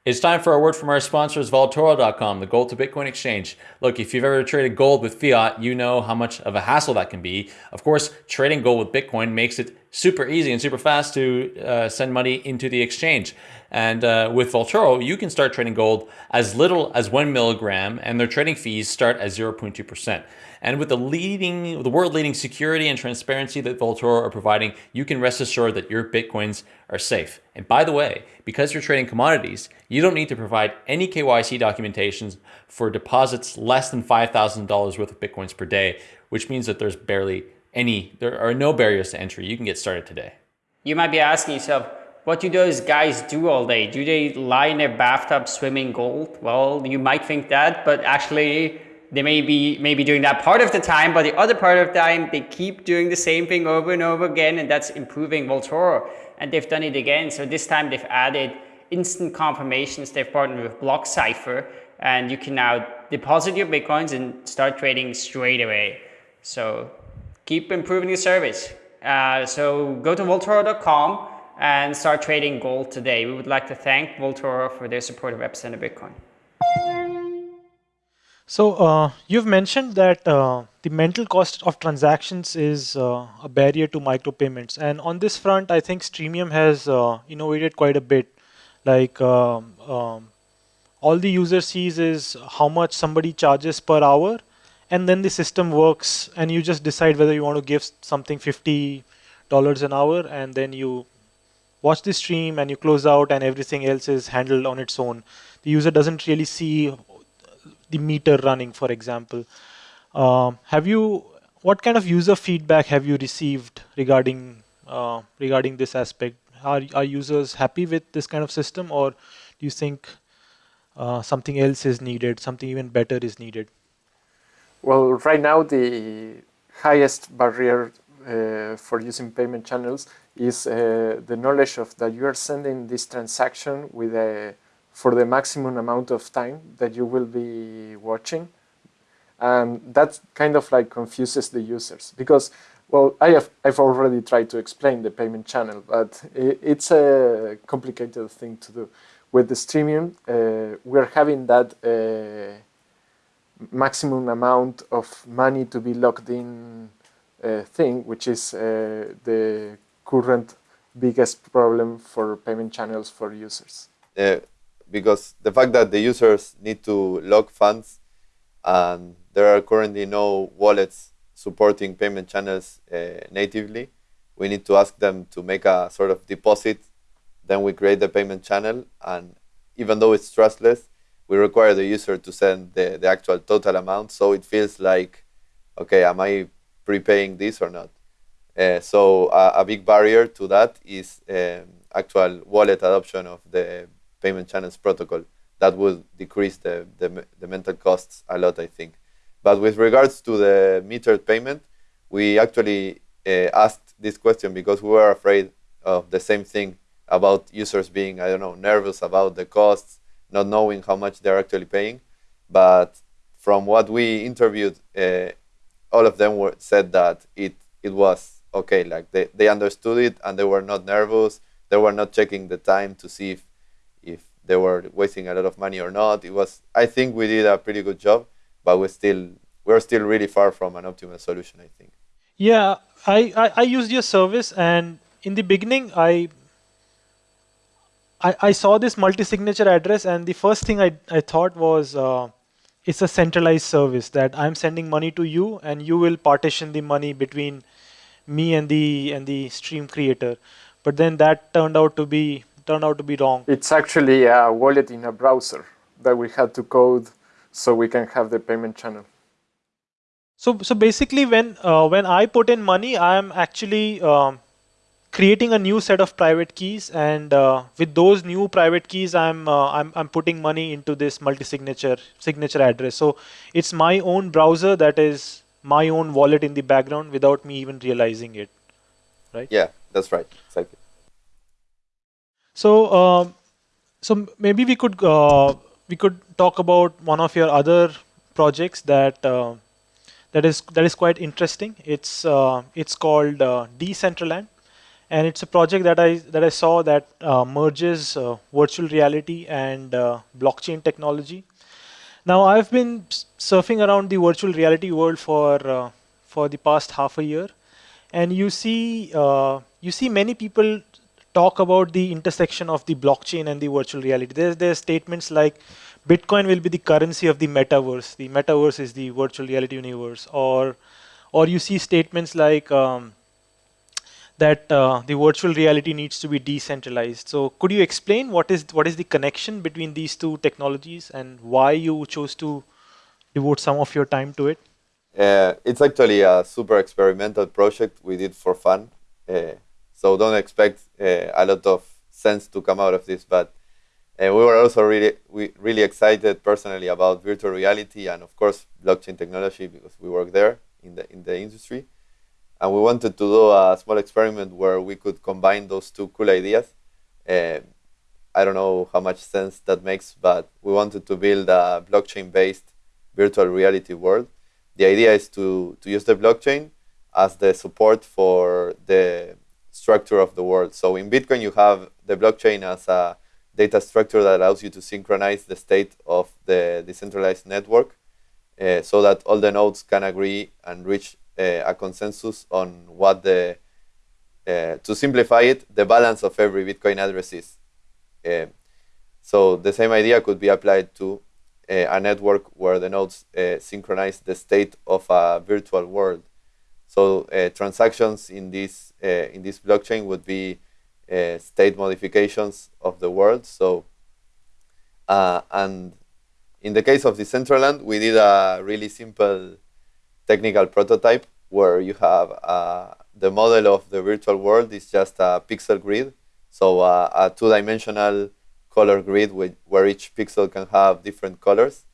It's time for a word from our sponsors, Vaultoro.com, the gold to Bitcoin exchange. Look, if you've ever traded gold with fiat, you know how much of a hassle that can be. Of course, trading gold with Bitcoin makes it super easy and super fast to uh, send money into the exchange. And uh, with Vaultoro, you can start trading gold as little as one milligram, and their trading fees start at 0.2%. And with the leading, the world leading security and transparency that Vaultoro are providing, you can rest assured that your Bitcoins are safe. And by the way, because you're trading commodities, you don't need to provide any KYC documentations for deposits less than $5,000 worth of Bitcoins per day, which means that there's barely any, there are no barriers to entry. You can get started today. You might be asking yourself, what do those guys do all day? Do they lie in their bathtub swimming gold? Well, you might think that, but actually they may be maybe doing that part of the time, but the other part of the time, they keep doing the same thing over and over again, and that's improving Vaultoro. And they've done it again. So this time they've added instant confirmations. They've partnered with BlockCypher, and you can now deposit your Bitcoins and start trading straight away. So keep improving your service. Uh, so go to Vaultoro.com and start trading gold today. We would like to thank Vaultoro for their support of Epicenter Bitcoin. So uh, you've mentioned that uh, the mental cost of transactions is uh, a barrier to micropayments, and on this front, I think Streamium has uh, innovated quite a bit. Like um, um, all the user sees is how much somebody charges per hour, and then the system works, and you just decide whether you want to give something fifty dollars an hour, and then you watch the stream and you close out, and everything else is handled on its own. The user doesn't really see the meter running, for example. Um, have you, what kind of user feedback have you received regarding uh, regarding this aspect? Are, are users happy with this kind of system or do you think uh, something else is needed, something even better is needed? Well, right now the highest barrier uh, for using payment channels is uh, the knowledge of that you are sending this transaction with a for the maximum amount of time that you will be watching. And that kind of like confuses the users because, well, I have, I've already tried to explain the payment channel, but it, it's a complicated thing to do. With the Streamium, uh, we're having that uh, maximum amount of money to be locked in uh, thing, which is uh, the current biggest problem for payment channels for users. Uh, because the fact that the users need to lock funds and there are currently no wallets supporting payment channels uh, natively, we need to ask them to make a sort of deposit. Then we create the payment channel, and even though it's trustless, we require the user to send the, the actual total amount. So it feels like, okay, am I prepaying this or not? Uh, so a, big barrier to that is um, actual wallet adoption of the payment channels protocol. That would decrease the, the, the mental costs a lot, I think. But with regards to the metered payment, we actually uh, asked this question because we were afraid of the same thing about users being, I don't know, nervous about the costs, not knowing how much they're actually paying. But from what we interviewed, uh, all of them were, said that it, it was okay. Like they, they understood it and they were not nervous. They were not checking the time to see if, if they were wasting a lot of money or not. It was, I think we did a pretty good job, but we still, we're still really far from an optimal solution, I think. Yeah, I, I, I used your service and in the beginning, I I, I saw this multi-signature address and the first thing I, I thought was uh, it's a centralized service that I'm sending money to you and you will partition the money between me and the and the stream creator. But then that turned out to be turned out to be wrong. It's actually a wallet in a browser that we had to code so we can have the payment channel. So so basically when uh, when I put in money, I'm actually um, creating a new set of private keys and uh, with those new private keys I'm, uh, I'm I'm putting money into this multi-signature signature address. So it's my own browser that is my own wallet in the background without me even realizing it. Right? Yeah that's right. Exactly. So um, so maybe we could uh, we could talk about one of your other projects that uh, that is that is quite interesting. It's uh, it's called uh, Decentraland and it's a project that I that I saw that uh, merges uh, virtual reality and uh, blockchain technology. Now I've been surfing around the virtual reality world for uh, for the past half a year, and you see uh, you see many people talk about the intersection of the blockchain and the virtual reality. There's there's statements like Bitcoin will be the currency of the metaverse. The metaverse is the virtual reality universe, or or you see statements like um, that uh, the virtual reality needs to be decentralized. So could you explain what is what is the connection between these two technologies and why you chose to devote some of your time to it? Uh, it's actually a super experimental project we did for fun. Uh, so don't expect uh, a lot of sense to come out of this, but uh, we were also really we really excited personally about virtual reality and of course blockchain technology because we work there in the in the industry and we wanted to do a small experiment where we could combine those two cool ideas. Uh, I don't know how much sense that makes, but we wanted to build a blockchain-based virtual reality world. The idea is to, to use the blockchain as the support for the structure of the world. So in Bitcoin, you have the blockchain as a data structure that allows you to synchronize the state of the decentralized network uh, so that all the nodes can agree and reach Eh, a consensus on what the, uh, to simplify it, the balance of every Bitcoin address is. Uh, so the same idea could be applied to a network where the nodes synchronize the state of a virtual world. So transactions in this in this blockchain would be state modifications of the world. So uh, and in the case of Decentraland, we did a really simple technical prototype where you have uh, the model of the virtual world is just a pixel grid. So uh, a two-dimensional color grid with, where each pixel can have different colors.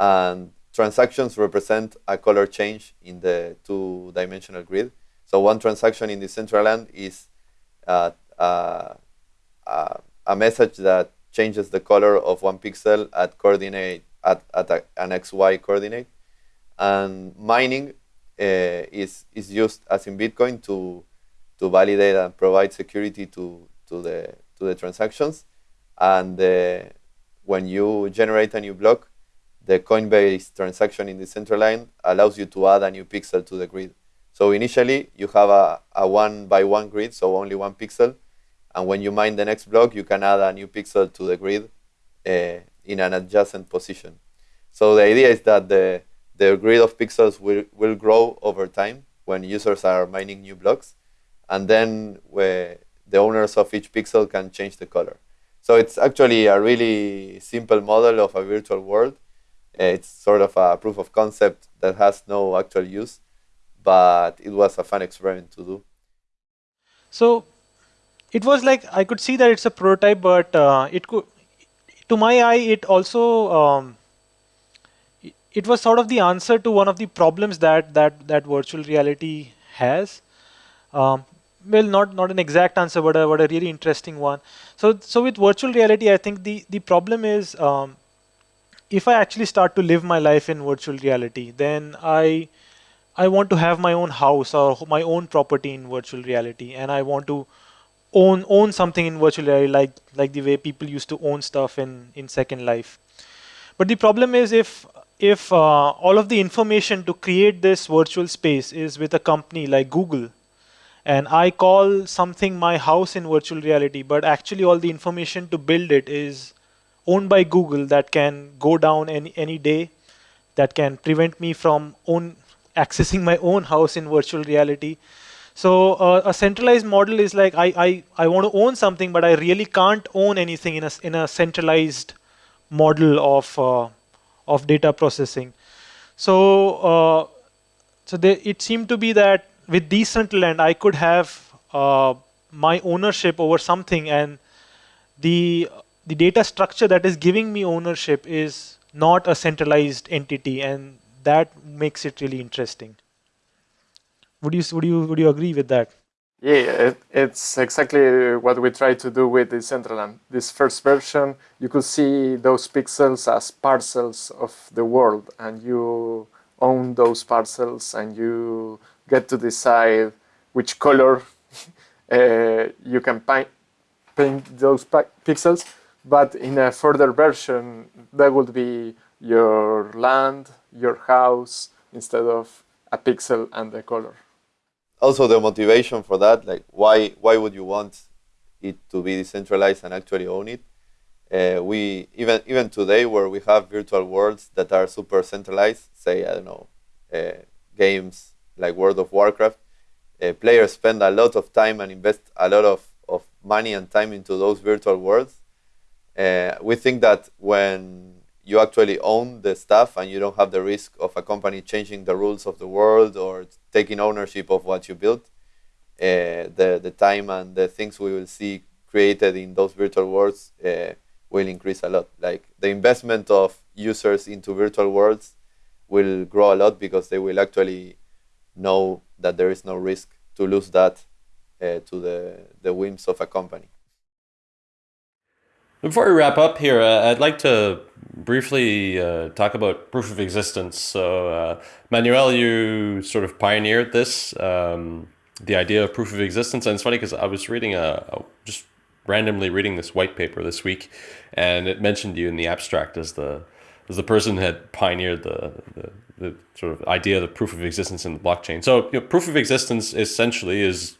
And transactions represent a color change in the two-dimensional grid. So one transaction in Decentraland is uh, uh, uh, a message that changes the color of one pixel at coordinate at, at a, an XY coordinate and mining uh, is is used as in Bitcoin to to validate and provide security to to the to the transactions. And uh, when you generate a new block, the Coinbase transaction in Decentraland allows you to add a new pixel to the grid. So initially, you have a, a one by one grid, so only one pixel. And when you mine the next block, you can add a new pixel to the grid uh, in an adjacent position. So the idea is that the the grid of pixels will, will grow over time when users are mining new blocks. And then the owners of each pixel can change the color. So it's actually a really simple model of a virtual world. It's sort of a proof of concept that has no actual use, but it was a fun experiment to do. So it was like I could see that it's a prototype, but uh, it could, to my eye, it also um, it was sort of the answer to one of the problems that that that virtual reality has. Um, well, not not an exact answer, but a, but a really interesting one. So so with virtual reality, I think the the problem is um, if I actually start to live my life in virtual reality, then I I want to have my own house or my own property in virtual reality, and I want to own own something in virtual reality, like like the way people used to own stuff in in Second Life. But the problem is if if uh, all of the information to create this virtual space is with a company like Google, and I call something my house in virtual reality, but actually all the information to build it is owned by Google that can go down any any day, that can prevent me from own accessing my own house in virtual reality. So uh, a centralized model is like I, I, I want to own something, but I really can't own anything in a, in a centralized model of uh, of data processing. So, uh, so they, it seemed to be that with Decentraland, I could have uh, my ownership over something, and the the data structure that is giving me ownership is not a centralized entity, and that makes it really interesting. Would you would you would you agree with that? Yeah, it, it's exactly what we try to do with Decentraland. This first version, you could see those pixels as parcels of the world, and you own those parcels, and you get to decide which color uh, you can paint, paint those pixels. But in a further version, that would be your land, your house, instead of a pixel and the color also the motivation for that, like why why would you want it to be decentralized and actually own it? Uh, we even even today where we have virtual worlds that are super centralized, say I don't know, uh, games like World of Warcraft, uh, players spend a lot of time and invest a lot of, of money and time into those virtual worlds. Uh, we think that when you actually own the stuff and you don't have the risk of a company changing the rules of the world or taking ownership of what you built. Uh, the, the time and the things we will see created in those virtual worlds uh, will increase a lot. Like the investment of users into virtual worlds will grow a lot because they will actually know that there is no risk to lose that uh, to the, the whims of a company. Before we wrap up here, uh, I'd like to briefly uh, talk about proof of existence. So, uh, Manuel, you sort of pioneered this, um, the idea of proof of existence. And it's funny because I was reading a, a, just randomly reading this white paper this week, and it mentioned you in the abstract as the as the person who had pioneered the, the, the sort of idea of the proof of existence in the blockchain. So, you know, proof of existence essentially is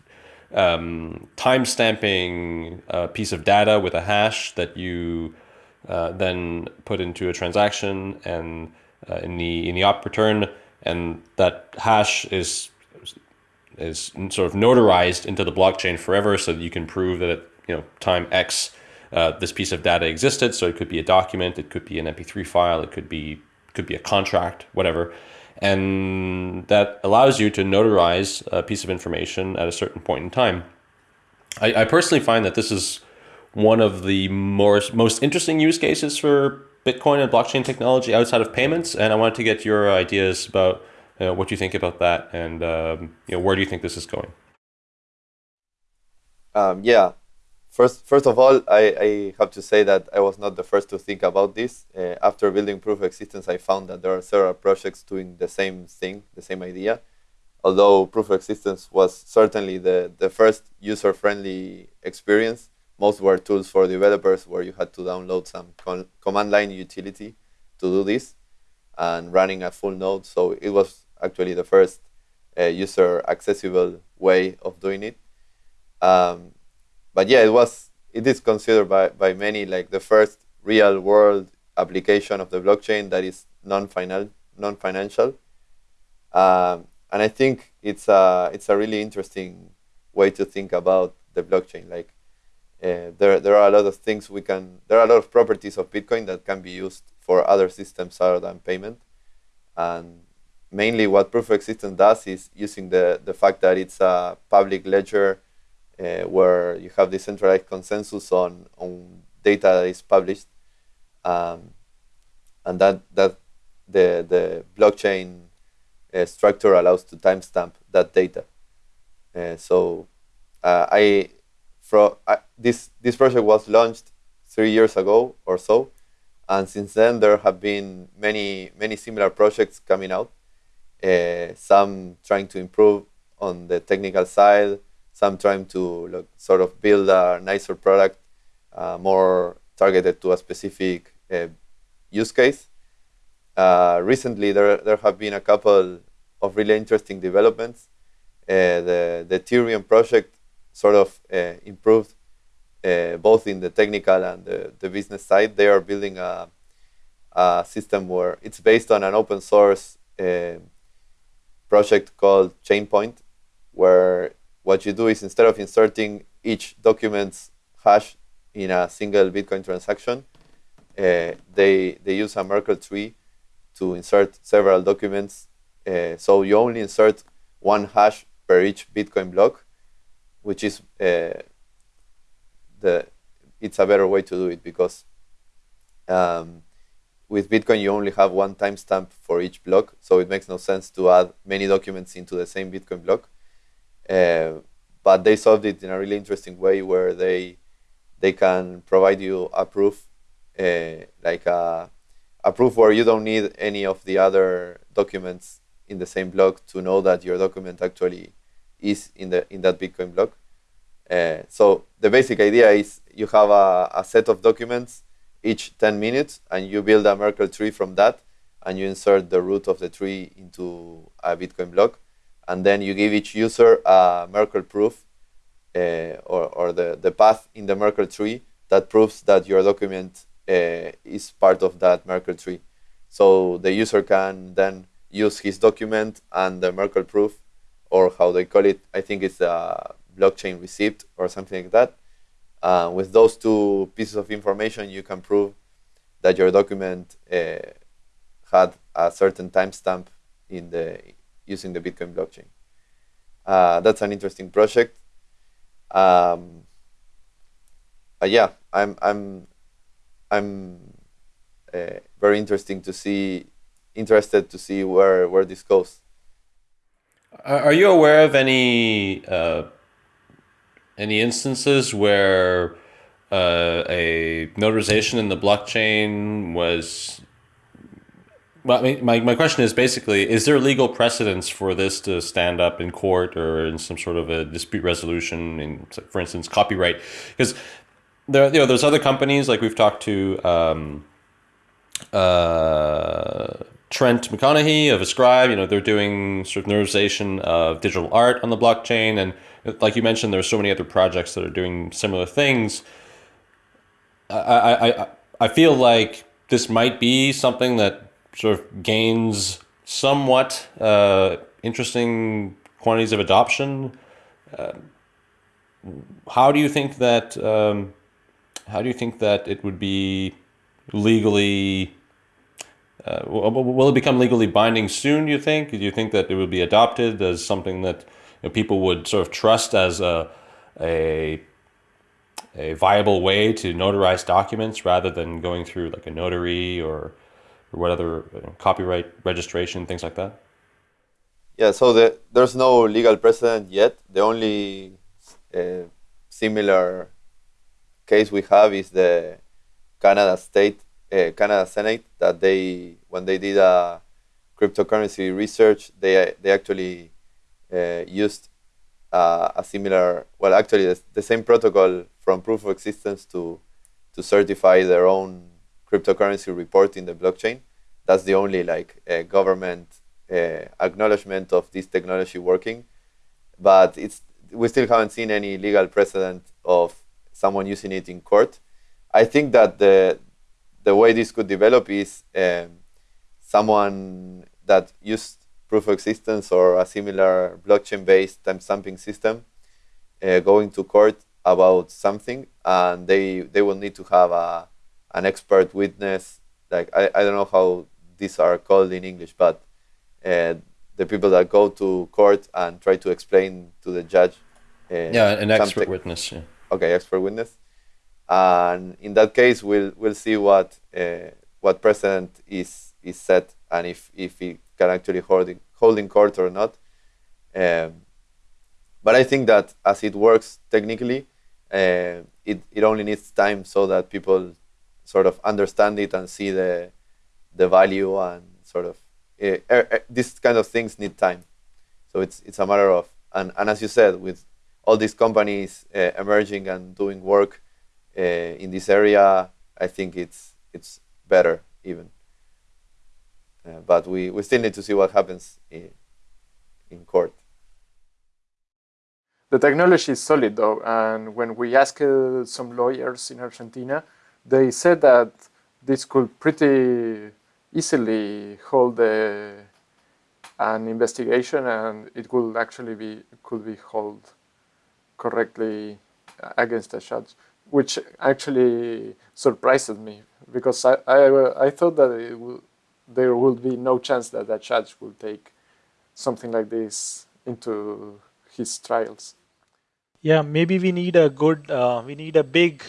um, time stamping a piece of data with a hash that you uh, then put into a transaction and uh, in the in the op return, and that hash is is sort of notarized into the blockchain forever, so that you can prove that at you know time X uh, this piece of data existed. So it could be a document, it could be an MP3 file, it could be could be a contract, whatever and that allows you to notarize a piece of information at a certain point in time. I, I personally find that this is one of the more, most interesting use cases for Bitcoin and blockchain technology outside of payments, and I wanted to get your ideas about you know, what you think about that, and um, you know, where do you think this is going? Um, yeah, First, first of all, I, I have to say that I was not the first to think about this. Uh, after building proof of existence, I found that there are several projects doing the same thing, the same idea. Although proof of existence was certainly the, the first user-friendly experience, most were tools for developers where you had to download some command line utility to do this and running a full node. So it was actually the first uh, user accessible way of doing it. Um, but yeah, it was it is considered by, by many like the first real world application of the blockchain that is non-final non-financial. Um, and I think it's a it's a really interesting way to think about the blockchain. Like uh, there there are a lot of things we can there are a lot of properties of Bitcoin that can be used for other systems other than payment. And mainly what proof of existence does is using the the fact that it's a public ledger uh, where you have decentralized consensus on, on data that is published. Um, and that, that the, the blockchain uh, structure allows to timestamp that data. Uh, so uh, I, from, this, this project was launched three years ago or so. And since then, there have been many, many similar projects coming out. Uh, some trying to improve on the technical side, some trying to sort of build a nicer product, uh, more targeted to a specific uh, use case. Uh, recently, there, there have been a couple of really interesting developments. Uh, the, the Tierion project sort of uh, improved both in the technical and the, the business side. They are building a, a system where it's based on an open source project called Chainpoint, where what you do is instead of inserting each document's hash in a single Bitcoin transaction, uh, they, they use a Merkle tree to insert several documents. Uh, so you only insert one hash per each Bitcoin block, which is uh, the it's a better way to do it because um, with Bitcoin you only have one timestamp for each block, so it makes no sense to add many documents into the same Bitcoin block. Uh, but they solved it in a really interesting way where they they can provide you a proof, uh, like a, a proof where you don't need any of the other documents in the same block to know that your document actually is in the in that Bitcoin block. Uh, so the basic idea is you have a, a set of documents each 10 minutes and you build a Merkle tree from that and you insert the root of the tree into a Bitcoin block and then you give each user a Merkle proof uh, or, or the, the path in the Merkle tree that proves that your document uh, is part of that Merkle tree. So the user can then use his document and the Merkle proof, or how they call it, I think it's a blockchain receipt or something like that. Uh, with those two pieces of information, you can prove that your document uh, had a certain timestamp in the using the Bitcoin blockchain. Uh, that's an interesting project. Um, yeah, I'm I'm I'm uh, very interesting to see interested to see where where this goes. Are you aware of any uh, any instances where uh, a notarization in the blockchain was I my, my question is basically, is there legal precedence for this to stand up in court or in some sort of a dispute resolution in, for instance, copyright? Because there, you know, there's other companies like we've talked to um, uh, Trent McConaghy of Ascribe. You know, they're doing sort of notarization of digital art on the blockchain, and like you mentioned, there's so many other projects that are doing similar things. I I I, I feel like this might be something that sort of gains somewhat uh, interesting quantities of adoption. Uh, how do you think that? Um, how do you think that it would be legally? Uh, will it become legally binding soon? Do you think? Do you think that it will be adopted as something that you know, people would sort of trust as a a a viable way to notarize documents rather than going through like a notary or or what other you know, copyright registration, things like that? Yeah, so the, there's no legal precedent yet. The only uh, similar case we have is the Canada State, uh, Canada Senate, that they when they did a cryptocurrency research, they they actually uh, used uh, a similar, well, actually the, the, same protocol from proof of existence to to certify their own cryptocurrency report in the blockchain. That's the only like uh, government uh, acknowledgement of this technology working. But it's we still haven't seen any legal precedent of someone using it in court. I think that the the way this could develop is um, someone that used proof of existence or a similar blockchain-based timestamping system uh, going to court about something, and they they will need to have a an expert witness. Like I, I don't know how these are called in English, but uh, the people that go to court and try to explain to the judge Uh, yeah, an expert witness. Yeah. okay, expert witness. And in that case, we'll we'll see what uh, what precedent is is set and if if it can actually hold in, hold in court or not. Um, but I think that as it works technically, uh, it it only needs time so that people sort of understand it and see the the value and sort of uh, uh, these kind of things need time. So it's it's a matter of and, and as you said with all these companies uh, emerging and doing work in this area, I think it's it's better even. But we, we still need to see what happens in, in court. The technology is solid though, and when we asked some lawyers in Argentina, they said that this could pretty easily hold a, an investigation and it could actually be could be held correctly against a judge, which actually surprises me because I, I, I thought that there would be no chance that a judge would take something like this into his trials. Yeah, maybe we need a good, uh, we need a big,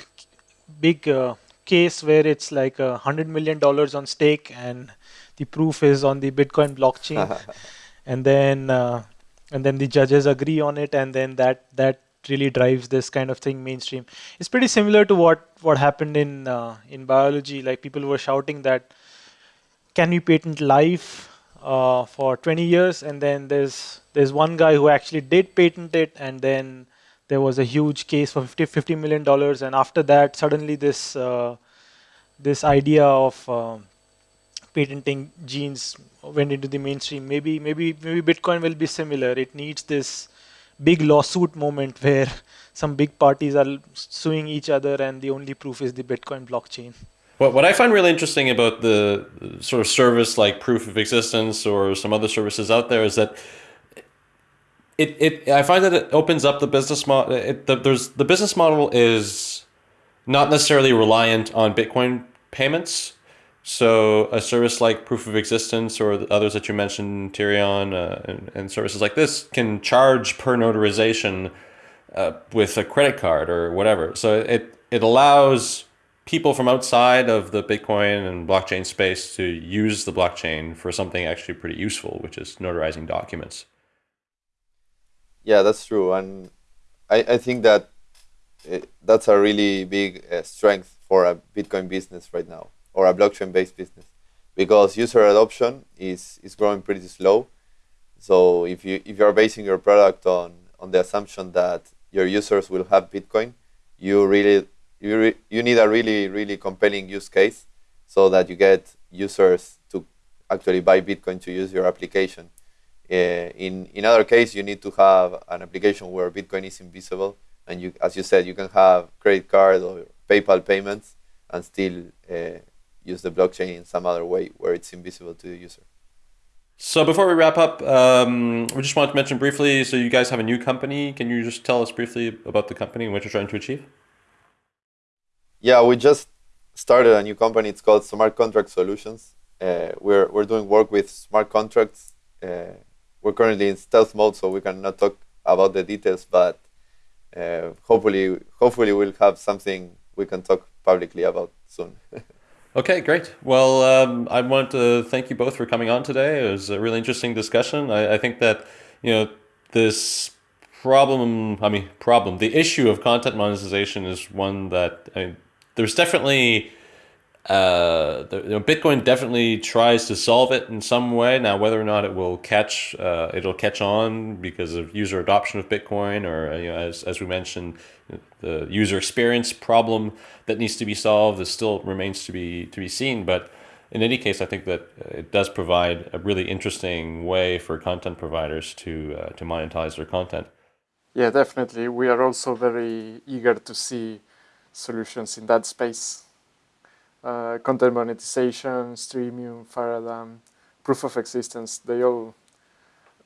big uh, case where it's like a hundred million dollars on stake and the proof is on the Bitcoin blockchain, and then uh, and then the judges agree on it, and then that that really drives this kind of thing mainstream. It's pretty similar to what what happened in uh, in biology. Like people were shouting that can we patent life uh, for 20 years, and then there's there's one guy who actually did patent it, and then there was a huge case for 50, 50 million dollars, and after that, suddenly this uh, this idea of uh, patenting genes went into the mainstream. Maybe maybe maybe Bitcoin will be similar. It needs this big lawsuit moment where some big parties are suing each other, and the only proof is the Bitcoin blockchain. What, what I find really interesting about the sort of service like proof of existence or some other services out there is that it, it I find that it opens up the business model. The, there's the business model is not necessarily reliant on Bitcoin payments. So a service like proof of existence or the others that you mentioned, Tierion, uh, and, and services like this can charge per notarization uh, with a credit card or whatever. So it it allows people from outside of the Bitcoin and blockchain space to use the blockchain for something actually pretty useful, which is notarizing documents. Yeah, that's true, and I, I think that it, that's a really big uh, strength for a Bitcoin business right now or a blockchain-based business because user adoption is is growing pretty slow. So if you if you are basing your product on on the assumption that your users will have Bitcoin, you really you re, you need a really really compelling use case so that you get users to actually buy Bitcoin to use your application. Uh, in in other case, you need to have an application where Bitcoin is invisible, and you, as you said, you can have credit card or PayPal payments and still uh, use the blockchain in some other way where it's invisible to the user. So before we wrap up, um, we just wanted to mention briefly. So you guys have a new company. Can you just tell us briefly about the company and what you're trying to achieve? Yeah, we just started a new company. It's called Smart Contract Solutions. Uh, we're we're doing work with smart contracts. Uh, we're currently in stealth mode, so we cannot talk about the details. But uh, hopefully, hopefully, we'll have something we can talk publicly about soon. Okay, great. Well, um, I want to thank you both for coming on today. It was a really interesting discussion. I, I think that you know this problem. I mean, problem. The issue of content monetization is one that I there's definitely. Uh, the, you know, Bitcoin definitely tries to solve it in some way. Now, whether or not it will catch, uh, it'll catch on because of user adoption of Bitcoin, or you know, as as we mentioned, the user experience problem that needs to be solved is still remains to be to be seen. But in any case, I think that it does provide a really interesting way for content providers to uh, to monetize their content. Yeah, definitely. We are also very eager to see solutions in that space. Uh, content monetization, Streamium, Faradam, proof of existence, they all,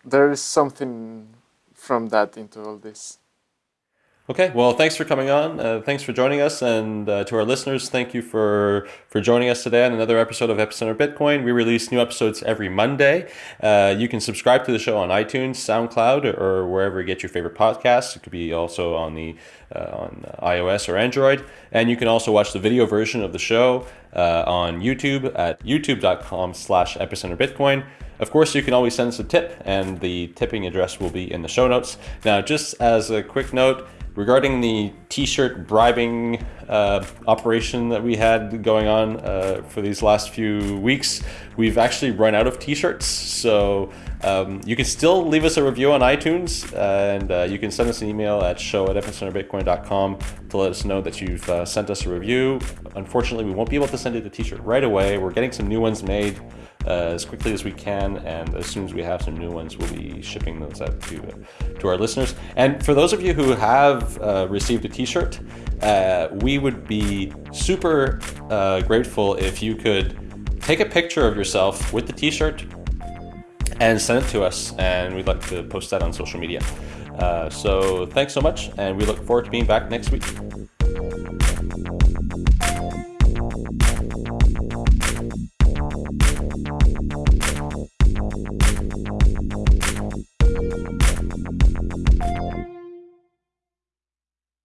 there is something from that into all this. Okay, well, thanks for coming on. Uh, thanks for joining us, and uh, to our listeners, thank you for for joining us today on another episode of Epicenter Bitcoin. We release new episodes every Monday. Uh, you can subscribe to the show on iTunes, SoundCloud, or wherever you get your favorite podcasts. It could be also on the on iOS or Android, and you can also watch the video version of the show uh, on YouTube at youtube.com/slash Epicenter Bitcoin. Of course, you can always send us a tip, and the tipping address will be in the show notes. Now, just as a quick note regarding the t-shirt bribing uh, operation that we had going on uh, for these last few weeks we've actually run out of t-shirts so um, you can still leave us a review on itunes and uh, you can send us an email at show at epicenterbitcoin.com to let us know that you've uh, sent us a review unfortunately we won't be able to send you the t-shirt right away we're getting some new ones made uh, as quickly as we can, and as soon as we have some new ones, we'll be shipping those out to to our listeners. And for those of you who have uh, received a T-shirt, uh, we would be super uh, grateful if you could take a picture of yourself with the T-shirt and send it to us, and we'd like to post that on social media. Uh, so thanks so much, and we look forward to being back next week.